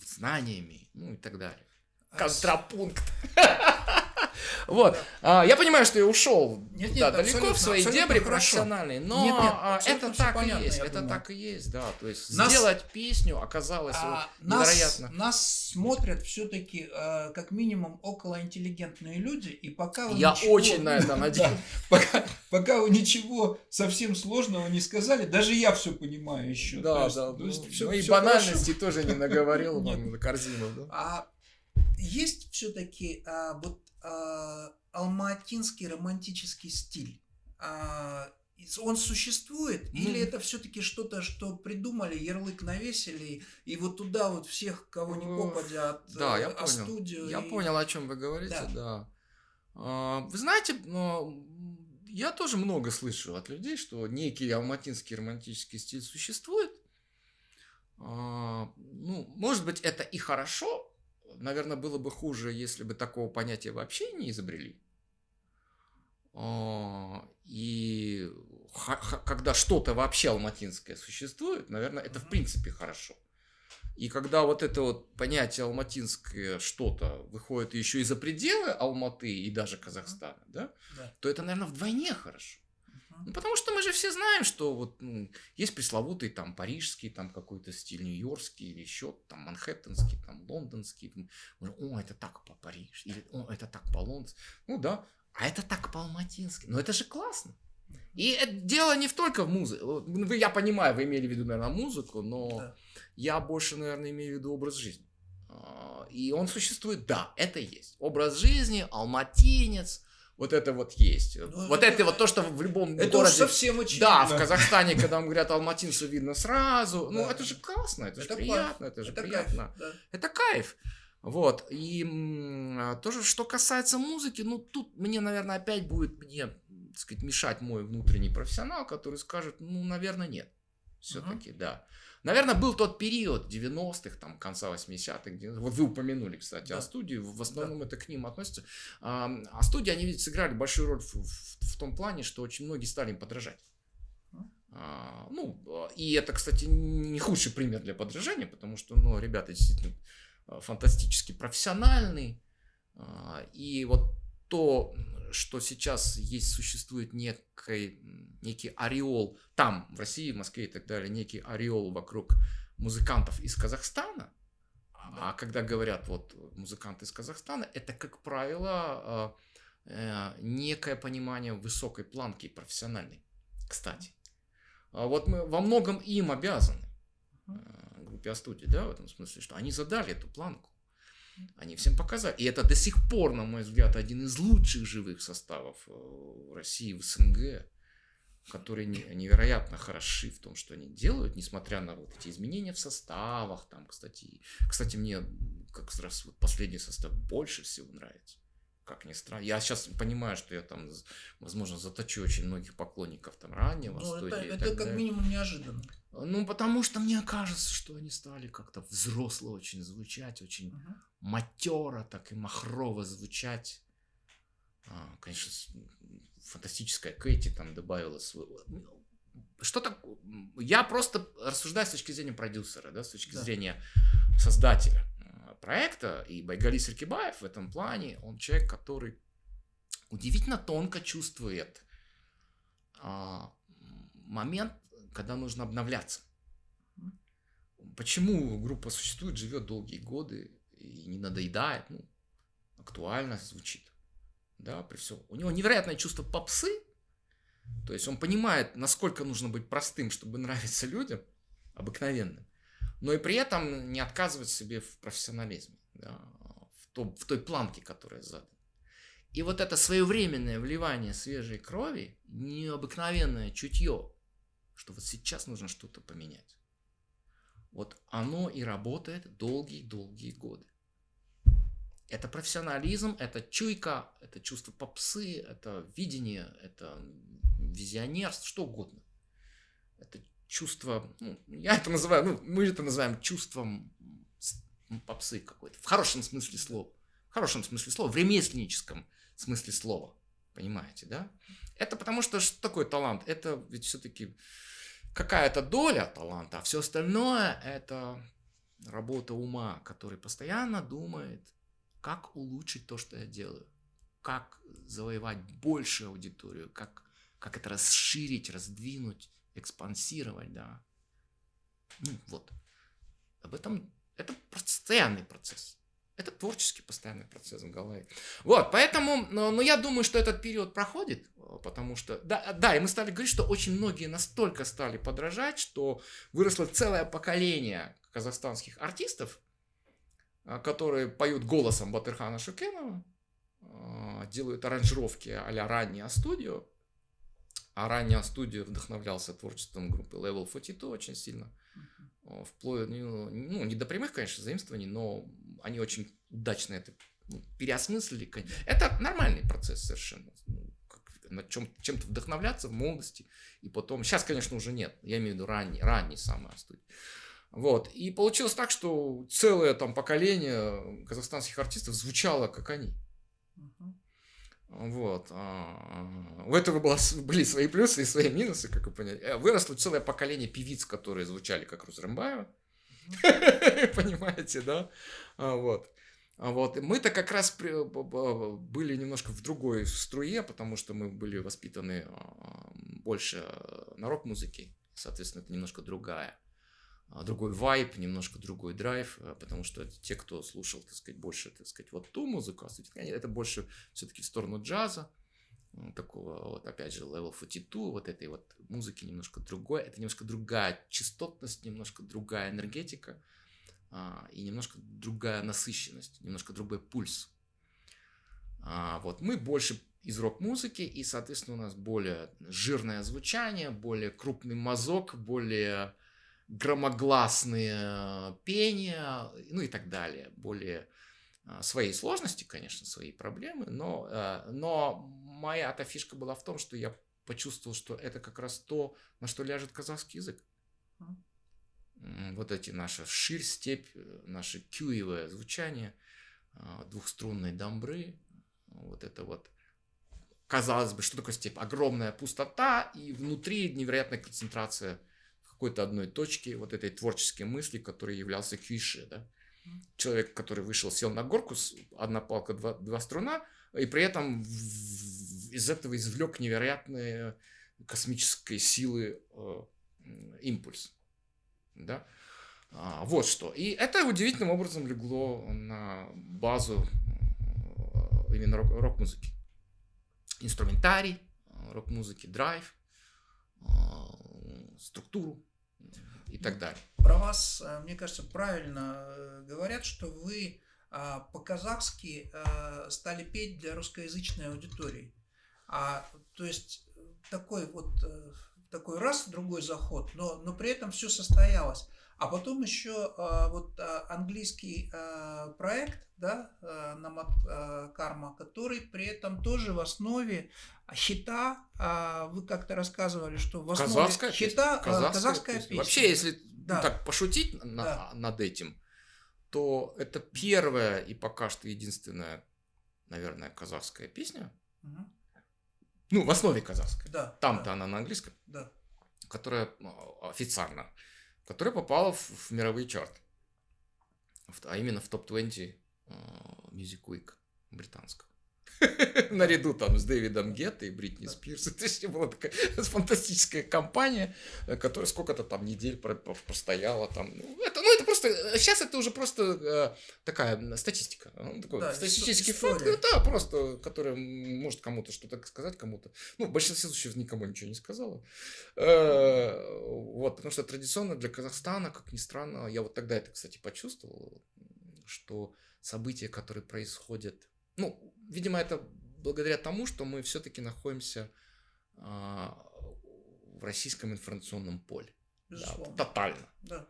знаниями ну и так далее. Контрапункт Вот. А, я понимаю, что я ушел нет, нет, да, далеко в свои дебри профессиональные, но нет, нет, а, это так и есть. Это думаю. так и есть, да. То есть нас, сделать песню оказалось а, невероятно. Нас, нас смотрят все-таки э, как минимум около интеллигентные люди, и пока вы Я ничего, очень на это надеюсь. пока, пока вы ничего совсем сложного не сказали, даже я все понимаю еще. Да, да. Ну, и банальности тоже не наговорил вам корзину. Да? А есть все-таки а, вот алматинский романтический стиль. А, он существует mm. или это все-таки что-то, что придумали, ярлык навесили и вот туда вот всех, кого не попадя от да, я понял. студию. Я и... понял, о чем вы говорите, да. да. А, вы знаете, я тоже много слышу от людей, что некий алматинский романтический стиль существует. А, ну, может быть, это и хорошо, наверное, было бы хуже, если бы такого понятия вообще не изобрели. А, и когда что-то вообще алматинское существует, наверное, это в принципе хорошо. И когда вот это вот понятие алматинское что-то выходит еще и за пределы Алматы и даже Казахстана, да, да. то это, наверное, вдвойне хорошо. Ну, потому что мы же все знаем, что вот ну, есть пресловутый там парижский, там какой-то стиль нью-йоркский или еще там манхэттенский, там лондонский. О, это так по Париж, или о, это так по лондонски. Ну да, а это так по алматински. Ну это же классно. И это дело не только в музыке. Ну, я понимаю, вы имели в виду, наверное, музыку, но да. я больше, наверное, имею в виду образ жизни. А, и он существует, да, это есть. Образ жизни, алматинец, вот это вот есть. Ну, вот это, это вот то, что в любом это городе... Это совсем очевидно. Да, в Казахстане, когда вам говорят алматинцу, видно сразу. Ну, это же классно, это, же приятно, это же приятно. Это кайф. Вот, и тоже, что касается музыки, ну, тут мне, наверное, опять будет мне, так сказать, мешать мой внутренний профессионал, который скажет, ну, наверное, нет. Все-таки, uh-huh. да. Наверное, был тот период 90-х, там, конца 80-х, вот вы упомянули, кстати, да. о студии, в основном да. это к ним относится. А, а студии, они ведь сыграли большую роль в, в, в том плане, что очень многие стали им подражать. А, ну, и это, кстати, не худший пример для подражания, потому что, ну, ребята действительно а, фантастически профессиональные. А, и вот то, что сейчас есть, существует некий, некий ореол, там, в России, в Москве и так далее, некий ореол вокруг музыкантов из Казахстана, а когда говорят вот музыканты из Казахстана, это, как правило, а, э, некое понимание высокой планки профессиональной, кстати. А вот мы во многом им обязаны, э, группе студии, да, в этом смысле, что они задали эту планку. Они всем показали. И это до сих пор, на мой взгляд, один из лучших живых составов э, в России, в СНГ, которые невероятно хороши в том, что они делают, несмотря на вот эти изменения в составах. Там, кстати, кстати, мне как раз вот последний состав больше всего нравится. Как ни странно. Я сейчас понимаю, что я там, возможно, заточу очень многих поклонников там раннего ну, студии. Это, это как далее. минимум неожиданно. Ну, потому что мне кажется, что они стали как-то взросло очень звучать, очень uh-huh. матера, так и махрово звучать. А, конечно, фантастическая Кэти там добавила свой... Что так? Я просто рассуждаю с точки зрения продюсера, да, с точки да. зрения создателя а, проекта. И Байгали Саркибаев в этом плане, он человек, который удивительно тонко чувствует а, момент когда нужно обновляться. Почему группа существует, живет долгие годы и не надоедает, ну, актуально звучит. Да, при всем. У него невероятное чувство попсы, То есть он понимает, насколько нужно быть простым, чтобы нравиться людям, обыкновенным, но и при этом не отказывать себе в профессионализме, да, в, том, в той планке, которая задана. И вот это своевременное вливание свежей крови, необыкновенное чутье, что вот сейчас нужно что-то поменять. Вот оно и работает долгие-долгие годы. Это профессионализм, это чуйка, это чувство попсы, это видение, это визионерство, что угодно. Это чувство, ну, я это называю, ну, мы это называем чувством попсы какой-то, в хорошем смысле слова. В хорошем смысле слова, в ремесленническом смысле слова. Понимаете, да? Это потому что что такое талант? Это ведь все-таки какая-то доля таланта, а все остальное это работа ума, который постоянно думает, как улучшить то, что я делаю, как завоевать большую аудиторию, как, как это расширить, раздвинуть, экспансировать, да. Ну вот. Об этом это постоянный процесс. Это творческий постоянный процесс в голове. Вот, поэтому, но, но я думаю, что этот период проходит, потому что, да, да, и мы стали говорить, что очень многие настолько стали подражать, что выросло целое поколение казахстанских артистов, а, которые поют голосом Батырхана Шукенова, а, делают аранжировки а-ля раннее студио, а раннее студио вдохновлялся творчеством группы Level 42 очень сильно. Вплоть, ну, ну, не до прямых, конечно, заимствований, но они очень удачно это ну, переосмыслили. Это нормальный процесс совершенно. Ну, над чем, чем-то вдохновляться в молодости. И потом, сейчас, конечно, уже нет. Я имею в виду ранний, ранний самый студия. Вот. И получилось так, что целое там поколение казахстанских артистов звучало, как они. Uh-huh. Вот. А, у этого было, были свои плюсы и свои минусы, как вы поняли. Э, выросло целое поколение певиц, которые звучали как Рузрамбаева. Понимаете, да? А, вот. А вот. Мы-то как раз были немножко в другой струе, потому что мы были воспитаны больше на рок-музыке. Соответственно, это немножко другая другой вайп, немножко другой драйв, э, потому что те, кто слушал, так сказать, больше, так сказать, вот ту музыку, а это больше все-таки в сторону джаза, такого, вот опять же, Level 42, вот этой вот музыки немножко другой, это немножко другая частотность, немножко другая энергетика а, и немножко другая насыщенность, немножко другой пульс. А, вот мы больше из рок-музыки, и, соответственно, у нас более жирное звучание, более крупный мазок, более громогласные э, пения, ну и так далее. Более э, своей сложности, конечно, свои проблемы, но, э, но моя-то фишка была в том, что я почувствовал, что это как раз то, на что ляжет казахский язык. Вот эти наши ширь, степь, наше кюевое звучание, двухструнные дамбры, вот это вот казалось бы, что такое степь? Огромная пустота и внутри невероятная концентрация какой-то одной точки вот этой творческой мысли, который являлся Кюиши, да? Человек, который вышел, сел на горку, одна палка, два, два струна, и при этом из этого извлек невероятные космической силы э, импульс. Да? А, вот что. И это удивительным образом легло на базу э, именно рок-музыки. Инструментарий, э, рок-музыки, драйв, э, структуру и так далее. Про вас, э, мне кажется, правильно э, говорят, что вы а, по-казахски э, стали петь для русскоязычной аудитории. А, то есть такой вот такой раз, другой заход, но, но при этом все состоялось. А потом еще а, вот а, английский а, проект, да, Намат Карма, который при этом тоже в основе хита, вы как-то рассказывали, что в основе казахская хита казахская, казахская песня. песня. Вообще, если да. ну, так пошутить на, да. над этим, то это первая и пока что единственная, наверное, казахская песня. Угу. Ну, в основе казахская. Да. Там-то да. она на английском. Да. Которая ну, официально которая попала в, в мировые чарты. А именно в топ-20 uh, Music Week британского. наряду там с Дэвидом Гетто и Бритни Спирс. Это еще была такая фантастическая компания, которая сколько-то там недель простояла там. Ну, это, ну, это просто, сейчас это уже просто э, такая статистика. Ну, такой да, статистический факт, да, просто, который может кому-то что-то сказать, кому-то. Ну, в большинстве случаев никому ничего не сказала. Э, вот, потому что традиционно для Казахстана, как ни странно, я вот тогда это, кстати, почувствовал, что события, которые происходят ну, видимо, это благодаря тому, что мы все-таки находимся а, в российском информационном поле. Да, тотально. Да.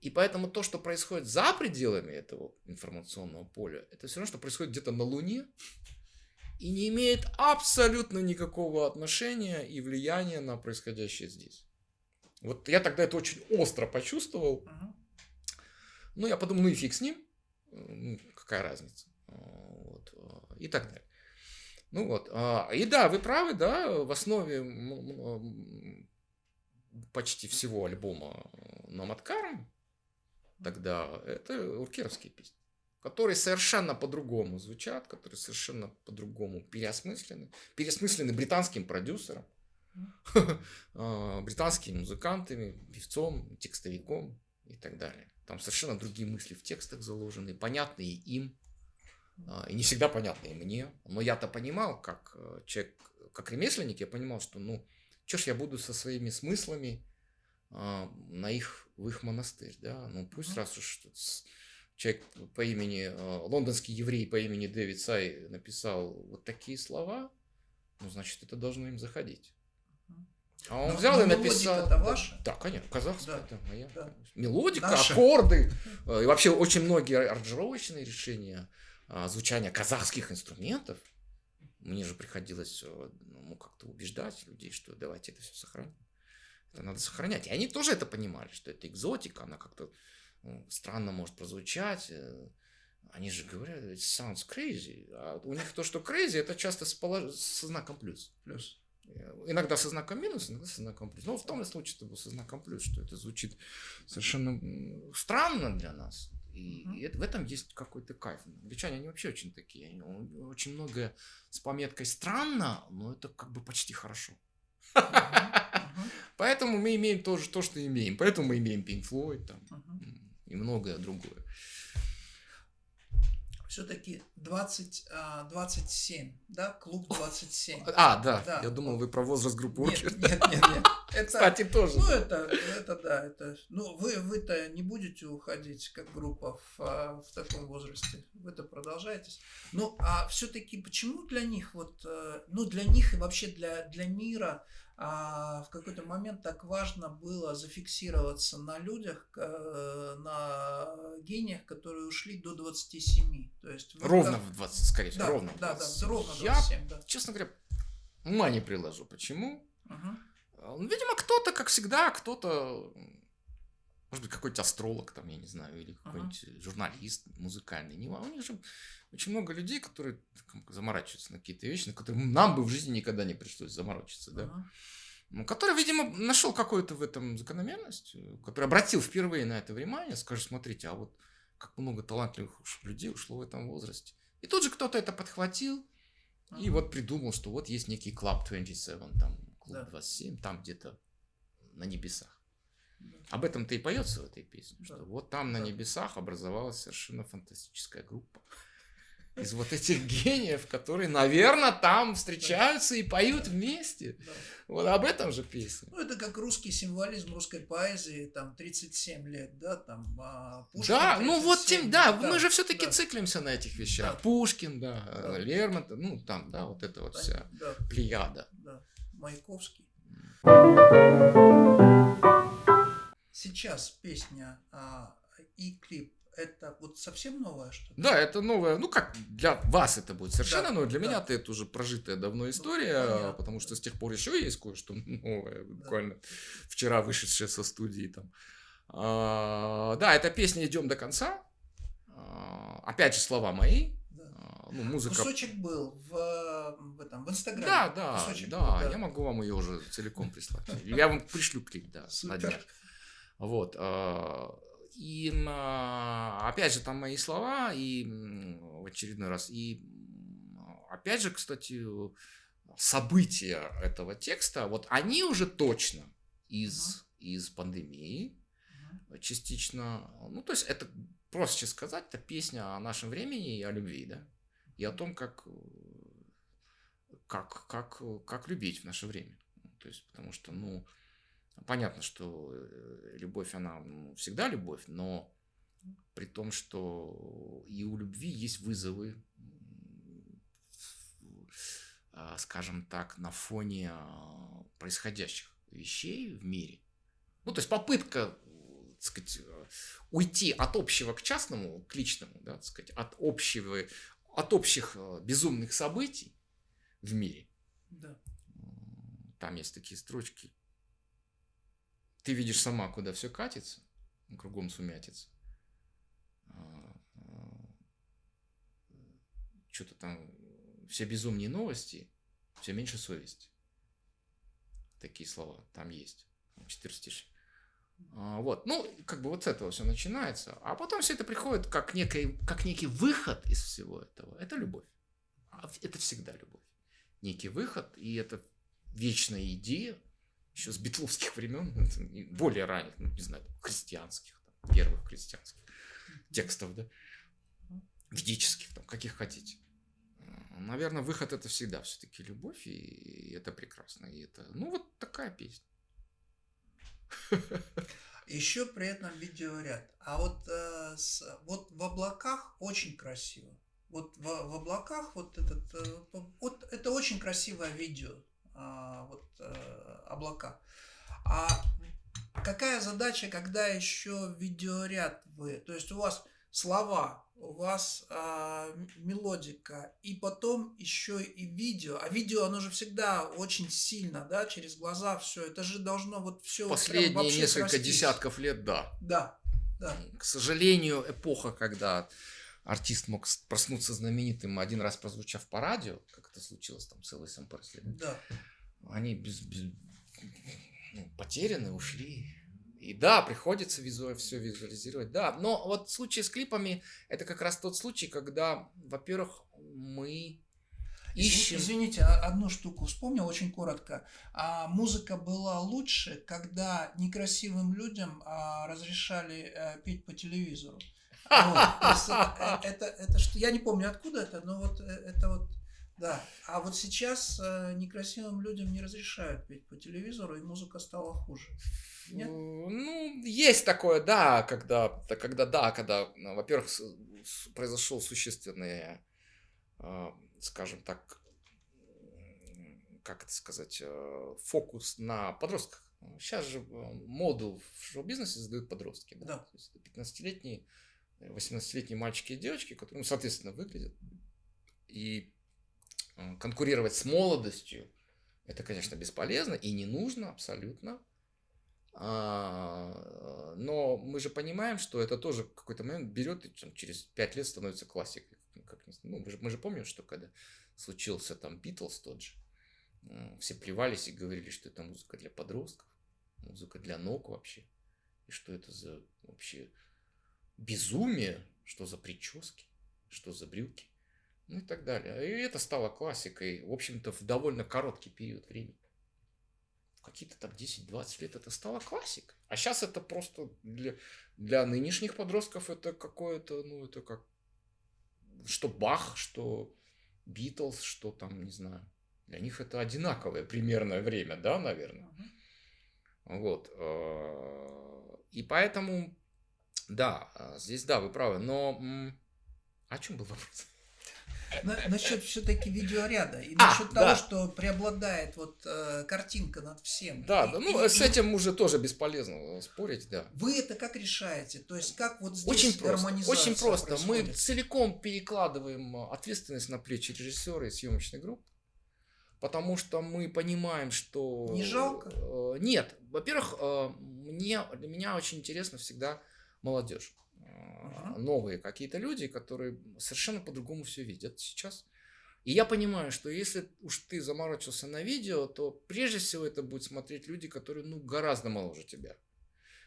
И поэтому то, что происходит за пределами этого информационного поля, это все равно, что происходит где-то на Луне и не имеет абсолютно никакого отношения и влияния на происходящее здесь. Вот я тогда это очень остро почувствовал. uh Ну, я подумал, ну и фиг с ним. Ну, какая разница и так далее. Ну вот, а, и да, вы правы, да, в основе почти всего альбома Наматкарм тогда это уркеровские песни, которые совершенно по-другому звучат, которые совершенно по-другому переосмыслены, переосмыслены британским продюсером, а, британскими музыкантами, певцом, текстовиком и так далее. Там совершенно другие мысли в текстах заложены, понятные им, и не всегда понятно и мне. Но я-то понимал, как э, человек, как ремесленник, я понимал, что ну, что ж я буду со своими смыслами а, на их, в их монастырь, да, ну пусть раз уж человек по имени, а, лондонский еврей по имени Дэвид Сай написал вот такие слова, ну, значит, это должно им заходить. А он но, взял но и написал. Это ваша? Да, конечно, казахская, да. это моя. Да. Мелодика, Наша. аккорды. Э, и вообще очень многие аранжировочные решения а, звучания казахских инструментов, мне же приходилось э, ну, как-то убеждать людей, что давайте это все сохраним. Это надо сохранять. И они тоже это понимали, что это экзотика, она как-то ну, странно может прозвучать. Э. Они же говорят, it sounds crazy. А у них то, что crazy, это часто с полож... со знаком плюс. Плюс. Э, иногда со знаком минус, иногда со знаком плюс. Но в том случае это было со знаком плюс, что это звучит совершенно странно для нас. И, mm-hmm. это, в этом есть какой-то кайф. Англичане, они вообще очень такие. Они, очень многое с пометкой странно, но это как бы почти хорошо. Поэтому мы имеем тоже то, что имеем. Поэтому мы имеем Pink Floyd там, и многое другое все-таки 20, 27, а, да, клуб 27. А, да, да. я думал, вы про возраст группы Нет, нет, нет, нет. Это, Кстати, тоже. Ну, это, это да, это, ну, вы, вы-то не будете уходить как группа в, а, в таком возрасте, вы-то продолжаетесь. Ну, а все-таки почему для них, вот, э, ну, для них и вообще для, для мира в какой-то момент так важно было зафиксироваться на людях, э, на гениях, которые ушли до 27. То есть ровно в 20, скорее всего, да, ровно. Да, да, ровно 27, Я, да. честно говоря, ума не приложу. Почему? Угу. Видимо, кто-то, как всегда, кто-то, может быть, какой-то астролог, там, я не знаю, или какой-нибудь uh журналист музыкальный. Не, у них же очень много людей, которые заморачиваются на какие-то вещи, на которые нам бы в жизни никогда не пришлось заморочиться, да. Uh-huh. Ну, который, видимо, нашел какую-то в этом закономерность, который обратил впервые на это внимание, скажет, смотрите, а вот как много талантливых людей ушло в этом возрасте. И тут же кто-то это подхватил uh-huh. и вот придумал, что вот есть некий Club 27, там, Клуб да. 27, там где-то на небесах. Да. Об этом-то и поется в этой песне, да. что вот там на небесах образовалась совершенно фантастическая группа из вот этих гениев, которые, наверное, там встречаются и поют вместе. Да. Вот об этом же песня. Ну, это как русский символизм русской поэзии, там, 37 лет, да, там, а, Пушкин Да, 37, ну вот тем, да, да мы же все-таки да. циклимся на этих вещах. Да. Пушкин, да, да, Лермонтов, ну, там, да, вот это вот вся да. плеяда. Да, Маяковский. Сейчас песня а, и клип это вот совсем новое что-то? Да, это новое. Ну, как для вас это будет совершенно да, новое. Для да. меня это уже прожитая давно история, ну, потому что с тех пор еще есть кое-что новое, буквально да. вчера вышедшее со студии там. А, да, эта песня «Идем до конца». А, опять же, слова мои. Да. А, ну, музыка... Кусочек был в, в, этом, в Инстаграме. Да, да, Кусочек да, был, да. Я могу вам ее уже целиком прислать. Я вам пришлю клип, да, днях. Вот. А, и опять же, там мои слова, и в очередной раз, и опять же, кстати, события этого текста, вот они уже точно из, uh-huh. из пандемии, uh-huh. частично, ну, то есть это, проще сказать, это песня о нашем времени и о любви, да, и о том, как, как, как, как любить в наше время. То есть, потому что, ну, понятно, что э, любовь, она ну, всегда любовь, но при том, что и у любви есть вызовы, а, скажем так, на фоне а, происходящих вещей в мире. Ну, то есть попытка, так сказать, уйти от общего к частному, к личному, да, так сказать, от общего, от общих а, безумных событий в мире. Да. Там есть такие строчки. Ты видишь сама, куда все катится, кругом сумятится. Что-то там все безумнее новости, все меньше совести. Такие слова там есть. Четыре стиши. А, вот, ну, как бы вот с этого все начинается, а потом все это приходит как, некий, как некий выход из всего этого. Это любовь. А это всегда любовь. Некий выход, и это вечная идея, еще с битловских времен, более ранних, ну, не знаю, христианских, там, первых христианских текстов, да, ведических, там, каких хотите. Наверное, выход это всегда все-таки любовь, и это прекрасно. И это, ну, вот такая песня. Еще при этом видеоряд. А вот, э, с, вот в облаках очень красиво. Вот в, в облаках вот этот, э, вот это очень красивое видео, вот э, облака. А какая задача, когда еще видеоряд вы, то есть у вас слова, у вас э, мелодика, и потом еще и видео. А видео, оно же всегда очень сильно, да, через глаза все. Это же должно вот все. Последние несколько срастись. десятков лет, да. Да, да. К сожалению, эпоха, когда артист мог проснуться знаменитым, один раз прозвучав по радио, как это случилось там целый сам Да. Они без, без, ну, потеряны, ушли. И да, приходится визуально все визуализировать, да. Но вот в случае с клипами это как раз тот случай, когда, во-первых, мы ищем... Извините, а, одну штуку вспомнил очень коротко. А музыка была лучше, когда некрасивым людям а, разрешали а, петь по телевизору. Это, э, это, что? Я не помню откуда это, но вот э, это вот да. А вот сейчас э, некрасивым людям не разрешают петь по телевизору, и музыка стала хуже. Нет? Ну, есть такое, да, когда, когда да, когда, ну, во-первых, произошел существенный, скажем так, как это сказать, э, фокус на подростках. Сейчас же э, моду в шоу-бизнесе задают подростки. Да? Да. 15-летние, 18-летние мальчики и девочки, которые, ну, соответственно, выглядят. И э, конкурировать с молодостью, это, конечно, бесполезно и не нужно абсолютно. А, но мы же понимаем, что это тоже какой-то момент берет и там, через пять лет становится классикой. Как, ну, мы, же, мы же помним, что когда случился там Битлз тот же, все плевались и говорили, что это музыка для подростков, музыка для ног вообще. И что это за вообще безумие, что за прически, что за брюки, ну и так далее. И это стало классикой, в общем-то, в довольно короткий период времени какие-то там 10-20 лет это стало классикой. А сейчас это просто для, для нынешних подростков это какое-то, ну, это как что Бах, что Битлз, что там, не знаю. Для них это одинаковое примерное время, да, наверное. Uh-huh. Вот. Э, и поэтому, да, здесь, да, вы правы. Но о чем был вопрос? На, насчет все-таки видеоряда и а, насчет да. того, что преобладает вот э, картинка над всем. Да, и, да, ну и, с этим уже тоже бесполезно спорить, да. Вы это как решаете? То есть как вот здесь очень просто, очень просто. Происходит? Мы целиком перекладываем ответственность на плечи режиссера и съемочной группы. Потому что мы понимаем, что... Не жалко? Э, нет. Во-первых, э, мне, для меня очень интересно всегда молодежь uh-huh. новые какие-то люди, которые совершенно по-другому все видят сейчас. И я понимаю, что если уж ты заморочился на видео, то прежде всего это будет смотреть люди, которые ну, гораздо моложе тебя.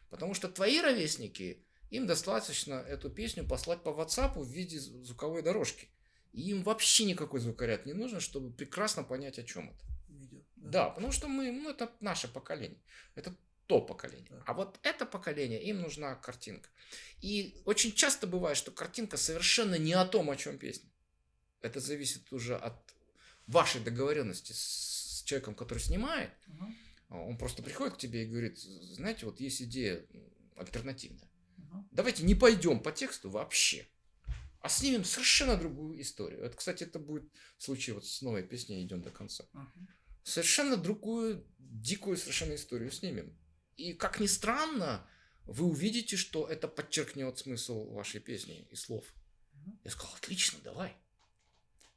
Потому что твои ровесники, им достаточно эту песню послать по WhatsApp в виде звуковой дорожки. И им вообще никакой звукоряд не нужен, чтобы прекрасно понять, о чем это. Видео, да. да, потому что мы, ну, это наше поколение. Это то поколение. А вот это поколение, им нужна картинка. И очень часто бывает, что картинка совершенно не о том, о чем песня. Это зависит уже от вашей договоренности с человеком, который снимает. Угу. Он просто приходит к тебе и говорит, знаете, вот есть идея альтернативная. Угу. Давайте не пойдем по тексту вообще, а снимем совершенно другую историю. Это, кстати, это будет случай вот с новой песней «Идем до конца». Угу. Совершенно другую, дикую совершенно историю снимем. И, как ни странно, вы увидите, что это подчеркнет смысл вашей песни и слов. Я сказал, отлично, давай.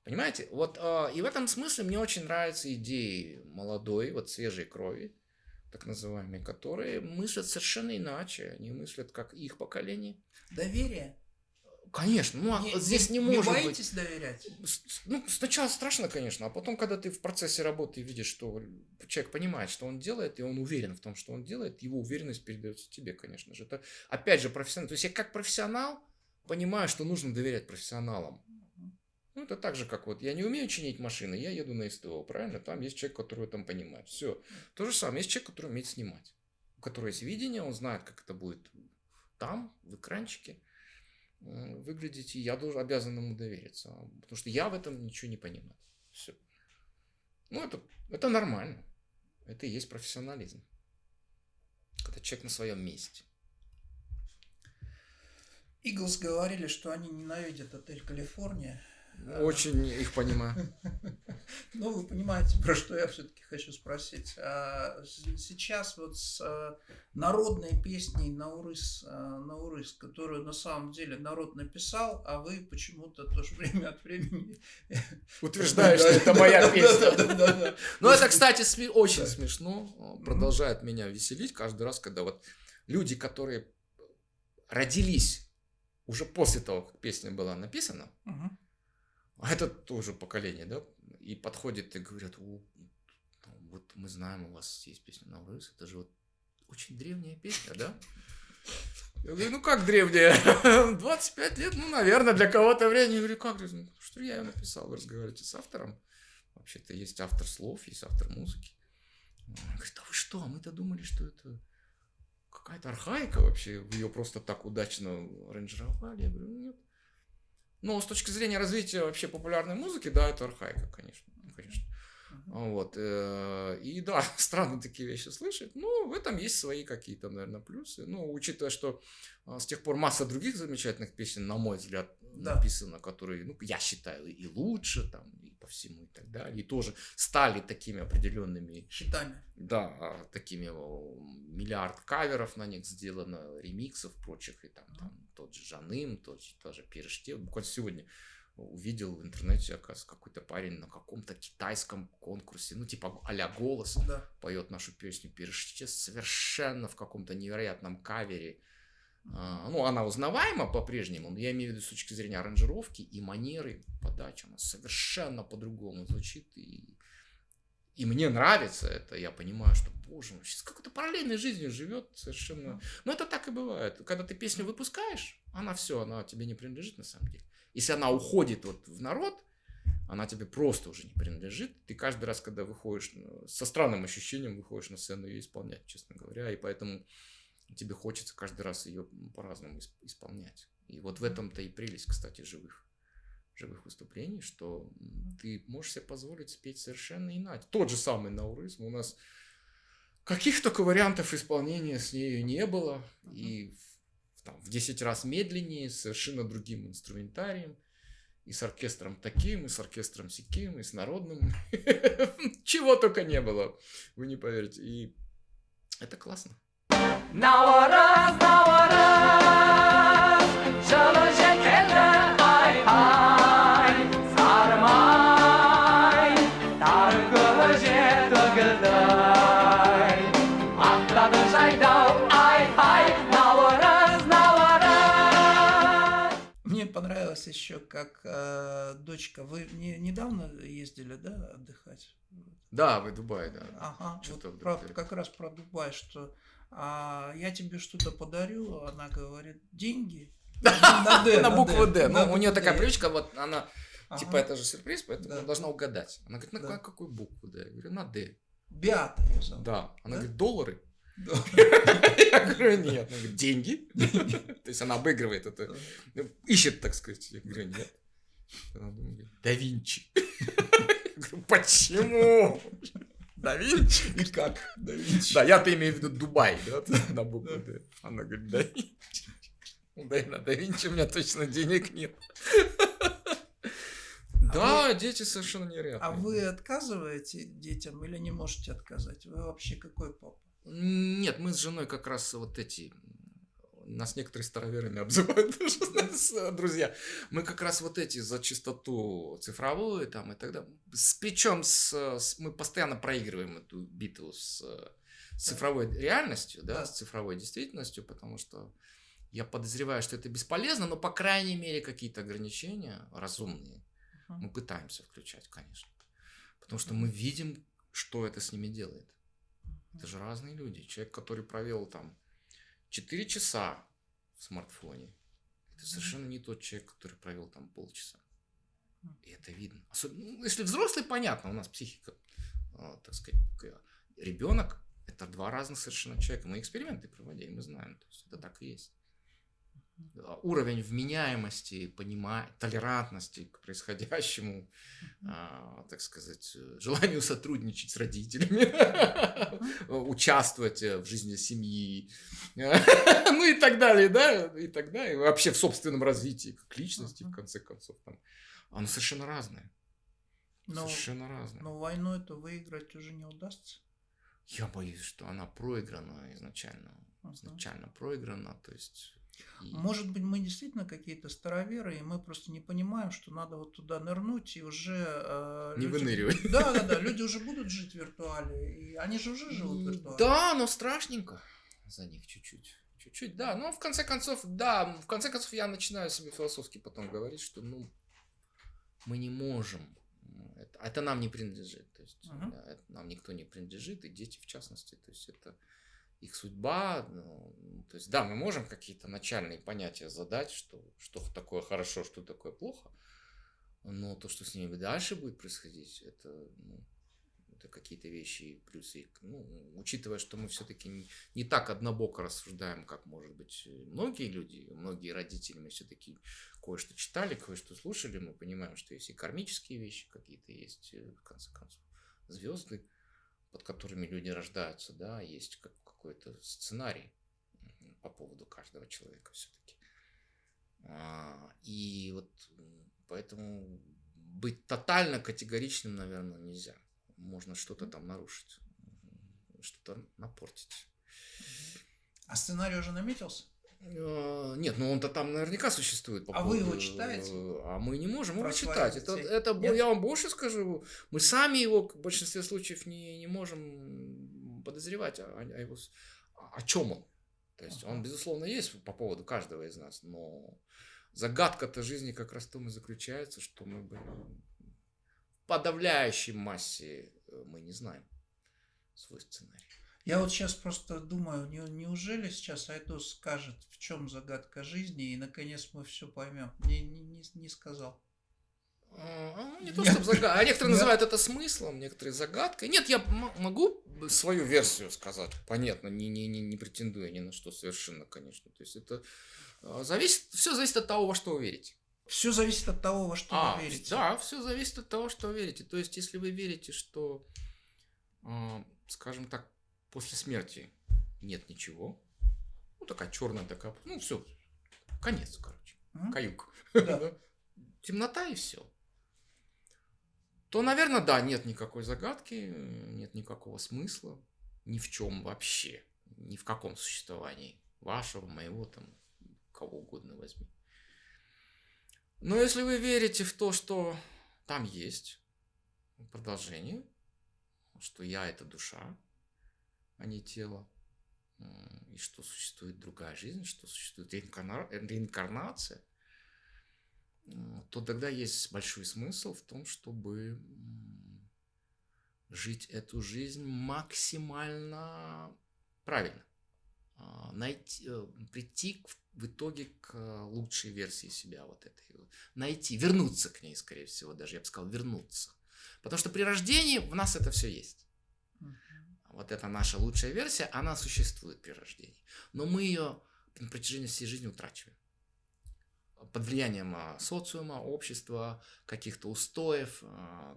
Понимаете? Вот э, и в этом смысле мне очень нравятся идеи молодой, вот свежей крови, так называемые, которые мыслят совершенно иначе. Они мыслят как их поколение. Доверие. Конечно, ну а не, здесь не, не может быть. боитесь доверять? Ну, сначала страшно, конечно, а потом, когда ты в процессе работы видишь, что человек понимает, что он делает, и он уверен в том, что он делает, его уверенность передается тебе, конечно же. Это, опять же, профессионал. То есть я как профессионал понимаю, что нужно доверять профессионалам. Ну, это так же, как вот я не умею чинить машины, я еду на СТО, правильно? Там есть человек, который там понимает. Все. То же самое, есть человек, который умеет снимать. У которого есть видение, он знает, как это будет там, в экранчике выглядеть, и я должен, обязан ему довериться. Потому что я в этом ничего не понимаю. Все. Ну, это, это нормально. Это и есть профессионализм. Когда человек на своем месте. Иглс говорили, что они ненавидят отель Калифорния. Очень их понимаю. Ну, вы понимаете, про что я все-таки хочу спросить. А, сейчас вот с а, народной песней Наурыс, а, Наурыс, которую на самом деле народ написал, а вы почему-то тоже время от времени... Утверждаешь, что это моя песня. Ну, это, кстати, очень смешно. Продолжает меня веселить каждый раз, когда вот люди, которые родились уже после того, как песня была написана, а это тоже поколение, да? И подходит и говорят, О, вот мы знаем, у вас есть песня Наурыз, это же вот очень древняя песня, да? Я говорю, ну как древняя? 25 лет, ну, наверное, для кого-то время. Я говорю, как? Что я ее написал? Вы разговариваете с автором? Вообще-то есть автор слов, есть автор музыки. Он говорит, а вы что? А мы-то думали, что это какая-то архаика вообще. Ее просто так удачно аранжировали. Я говорю, нет. Но с точки зрения развития вообще популярной музыки, да, это архаика, конечно. конечно. Uh-huh. Вот. Э, и да, странно такие вещи слышать. Ну, в этом есть свои какие-то, наверное, плюсы. Ну, учитывая, что а, с тех пор масса других замечательных песен, на мой взгляд, да. написано, которые, ну, я считаю, и лучше, там, и по всему, и так далее. И тоже стали такими определенными... Хитами. Да, такими миллиард каверов на них сделано, ремиксов прочих, и там, uh-huh. там тот же Жаным, тот же тоже Переште. Буквально сегодня увидел в интернете, оказывается, какой-то парень на каком-то китайском конкурсе, ну, типа а-ля «Голос», да. поет нашу песню «Переште» совершенно в каком-то невероятном кавере. А, ну, она узнаваема по-прежнему, но я имею в виду с точки зрения аранжировки и манеры подачи. Она совершенно по-другому звучит. И, и мне нравится это. Я понимаю, что боже мой, сейчас какой-то параллельной жизнью живет совершенно. Но это так и бывает. Когда ты песню выпускаешь, она все, она тебе не принадлежит на самом деле. Если она уходит вот в народ, она тебе просто уже не принадлежит. Ты каждый раз, когда выходишь, со странным ощущением выходишь на сцену ее исполнять, честно говоря. И поэтому тебе хочется каждый раз ее по-разному исполнять. И вот в этом-то и прелесть, кстати, живых живых выступлений, что ты можешь себе позволить спеть совершенно иначе. Тот же самый Наурызм у нас Каких только вариантов исполнения с нею не было. И в, там, в 10 раз медленнее, с совершенно другим инструментарием. И с оркестром таким, и с оркестром сяким, и с народным. Чего только не было. Вы не поверите. И это классно. Понравилось еще, как э, дочка. Вы не, недавно ездили, да, отдыхать? Да, в Дубай, да. Ага, вот про, как раз про Дубай, что а, я тебе что-то подарю, она говорит, деньги. На, букву Д. Ну, у нее такая привычка, вот она ага. типа это же сюрприз, поэтому да. должна угадать. Она говорит, на да. какую букву, да? Я говорю, на Д. Биата ее зовут. Да. Она да? говорит, доллары. Я говорю, нет. Она говорит, деньги. То есть она обыгрывает это. Ищет, так сказать. Я говорю, нет. Да Винчи. Я говорю, почему? Да Винчи? И как? Да Винчи. Да, я-то имею в виду Дубай, да, на букву Д. Она говорит, да Винчи. Да, на Да Винчи у меня точно денег нет. А да, дети совершенно нереальные. А вы отказываете детям или не можете отказать? Вы вообще какой папа? Нет, мы с женой как раз вот эти нас некоторые староверами обзывают друзья. Мы как раз вот эти за чистоту цифровую там и так далее. С, причем с, с, мы постоянно проигрываем эту битву с, с цифровой реальностью, да, с цифровой действительностью, потому что я подозреваю, что это бесполезно, но по крайней мере какие-то ограничения разумные мы пытаемся включать, конечно. Потому что мы видим, что это с ними делает. Это же разные люди. Человек, который провел там 4 часа в смартфоне, это совершенно не тот человек, который провел там полчаса. И это видно. Особенно, ну, если взрослый, понятно, у нас психика, а, так сказать, ребенок это два разных совершенно человека. Мы эксперименты проводили, мы знаем, то есть это так и есть. А, уровень вменяемости, понимания, толерантности к происходящему, а, так сказать, желанию сотрудничать с родителями, участвовать в жизни семьи, ну и так далее, да, и так далее, вообще в собственном развитии как личности, в конце концов, там, оно совершенно разное. Но, совершенно разное. Но войну это выиграть уже не удастся. Я боюсь, что она проиграна изначально. Изначально проиграна, то есть может быть, мы действительно какие-то староверы, и мы просто не понимаем, что надо вот туда нырнуть и уже... Э, не люди... выныривать. Да, да, да, люди уже будут жить в виртуале, и они же уже живут в виртуале. Да, но страшненько за них чуть-чуть. Чуть-чуть, да. Но в конце концов, да, в конце концов я начинаю себе философски потом говорить, что, ну, мы не можем. Это, это нам не принадлежит. То есть, uh-huh. это нам никто не принадлежит, и дети в частности. То есть, это их судьба. Ну, то есть, да, мы можем какие-то начальные понятия задать, что, что такое хорошо, что такое плохо, но то, что с ними дальше будет происходить, это, ну, это какие-то вещи плюсы. Ну, учитывая, что мы все-таки не, не так однобоко рассуждаем, как, может быть, многие люди, многие родители, мы все-таки кое-что читали, кое-что слушали, мы понимаем, что есть и кармические вещи какие-то, есть, э, в конце концов, звезды, под которыми люди рождаются, да, есть как, какой-то сценарий по поводу каждого человека все-таки. А, и вот поэтому быть тотально категоричным, наверное, нельзя. Можно что-то там нарушить, что-то напортить. А сценарий уже наметился? А, нет, ну он-то там наверняка существует. По а поводу... вы его читаете? А мы не можем его читать. Это, это я вам больше скажу. Мы сами его в большинстве случаев не, не можем подозревать о, о его о чем он. То есть он, безусловно, есть по поводу каждого из нас, но загадка-то жизни как раз в том и заключается, что мы в подавляющей массе э, мы не знаем свой сценарий. Я вот сейчас просто думаю, не, неужели сейчас Айдос скажет, в чем загадка жизни, и наконец мы все поймем. Не, не, не, не сказал. Не то, чтобы загадка. А некоторые называют это смыслом, некоторые загадкой. Нет, я могу свою версию сказать. Понятно, не, не, не, не претендуя ни на что совершенно, конечно. То есть это а, зависит, все зависит от того, во что вы верите. Все зависит от того, во что а, вы верите. Да, все зависит от того, что вы верите. То есть, если вы верите, что, а, скажем так, после смерти нет ничего, ну такая черная такая, ну все, конец, короче, mm-hmm. каюк. Да. Темнота и все то, наверное, да, нет никакой загадки, нет никакого смысла ни в чем вообще, ни в каком существовании вашего, моего, там, кого угодно возьми. Но если вы верите в то, что там есть продолжение, что я это душа, а не тело, и что существует другая жизнь, что существует реинкарнация, то тогда есть большой смысл в том, чтобы жить эту жизнь максимально правильно. А, найти, э, прийти в итоге к лучшей версии себя вот этой. Найти, вернуться к ней, скорее всего, даже я бы сказал, вернуться. Потому что при рождении в нас это все есть. Вот это наша лучшая версия, она существует при рождении. Но мы ее на протяжении всей жизни утрачиваем. Под влиянием а, социума, общества, каких-то устоев, а,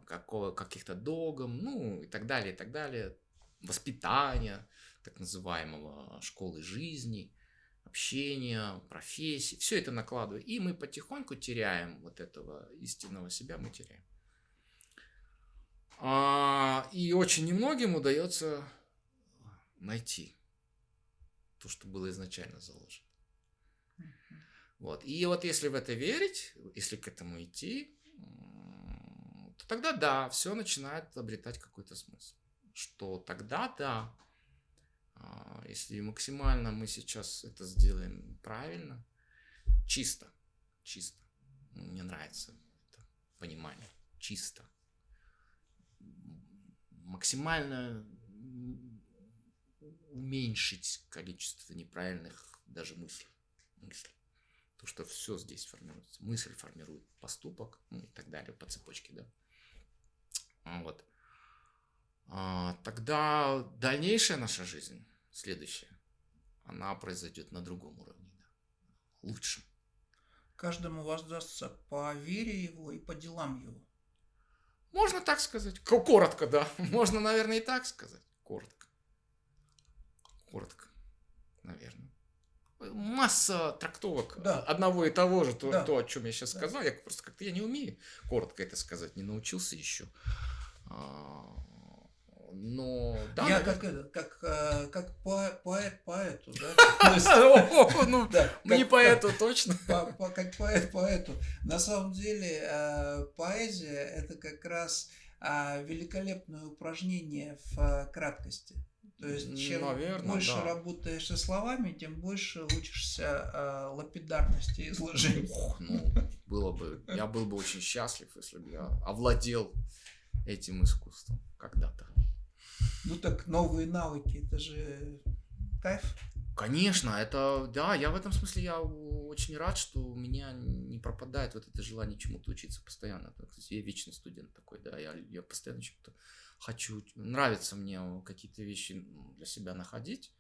каких-то догм, ну и так далее, и так далее. Воспитания, так называемого школы жизни, общения, профессии. Все это накладывает. И мы потихоньку теряем вот этого истинного себя, мы теряем. А, и очень немногим удается найти то, что было изначально заложено. Вот. И вот если в это верить, если к этому идти, то тогда да, все начинает обретать какой-то смысл. Что тогда да, а, если максимально мы сейчас это сделаем правильно, чисто, чисто, мне нравится это понимание, чисто, максимально уменьшить количество неправильных даже мыслей. мыслей. То, что все здесь формируется. Мысль формирует поступок, ну и так далее, по цепочке, да. Вот. А, тогда дальнейшая наша жизнь, следующая, она произойдет на другом уровне, да, лучшем. Каждому воздастся по вере его и по делам его. Можно так сказать. Коротко, да. Можно, наверное, и так сказать. Коротко. Коротко, наверное. Масса трактовок да. одного и того же, то, да. то о чем я сейчас да. сказал. Я просто как-то я не умею коротко это сказать, не научился еще. Но да, я как это, как э, как поэт поэту, да? Ну, не поэту точно. Как поэт поэту. На самом деле э, поэзия это как раз а, великолепное упражнение в э, краткости. То есть, чем Наверное, больше да. работаешь со словами, тем больше учишься э, лапидарности изложения. ну, было бы, я был бы очень счастлив, если бы я овладел этим искусством когда-то. Ну так новые навыки, это же кайф. Конечно, это, да, я в этом смысле, я очень рад, что у меня не пропадает вот это желание чему-то учиться постоянно. Кстати, я вечный студент такой, да, я, я постоянно чему-то хочу, нравится мне какие-то вещи для себя находить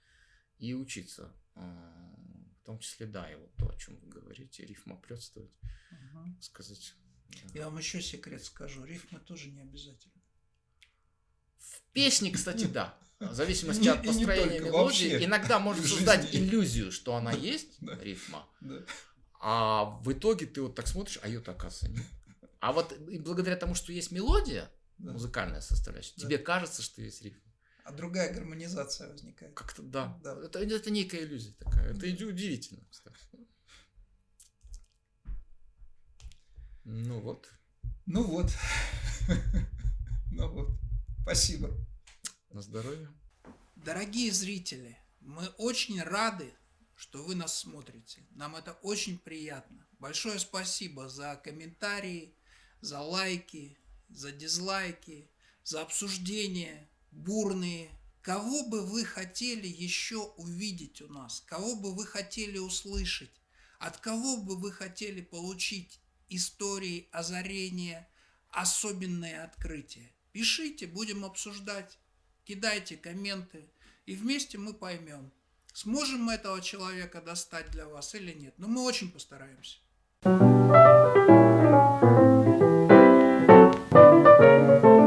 и учиться. А, в том числе, да, и вот то, о чем вы говорите, рифма прётствовать, угу. сказать. Да. Я вам еще секрет скажу, рифмы тоже не обязательно. В песне, кстати, да. В зависимости от построения мелодии, иногда может создать иллюзию, что она есть, рифма. А в итоге ты вот так смотришь, а ее-то оказывается нет. А вот и благодаря тому, что есть мелодия, музыкальная составляющая, тебе кажется, что есть рифма. А другая гармонизация возникает. Как-то да. да. Это, это некая иллюзия такая. Это удивительно, кстати. Ну вот. Ну вот. ну вот. Спасибо. На здоровье. Дорогие зрители, мы очень рады, что вы нас смотрите. Нам это очень приятно. Большое спасибо за комментарии, за лайки, за дизлайки, за обсуждения бурные. Кого бы вы хотели еще увидеть у нас? Кого бы вы хотели услышать? От кого бы вы хотели получить истории, озарения, особенные открытия? Пишите, будем обсуждать, кидайте комменты, и вместе мы поймем, сможем мы этого человека достать для вас или нет. Но мы очень постараемся. Thank you.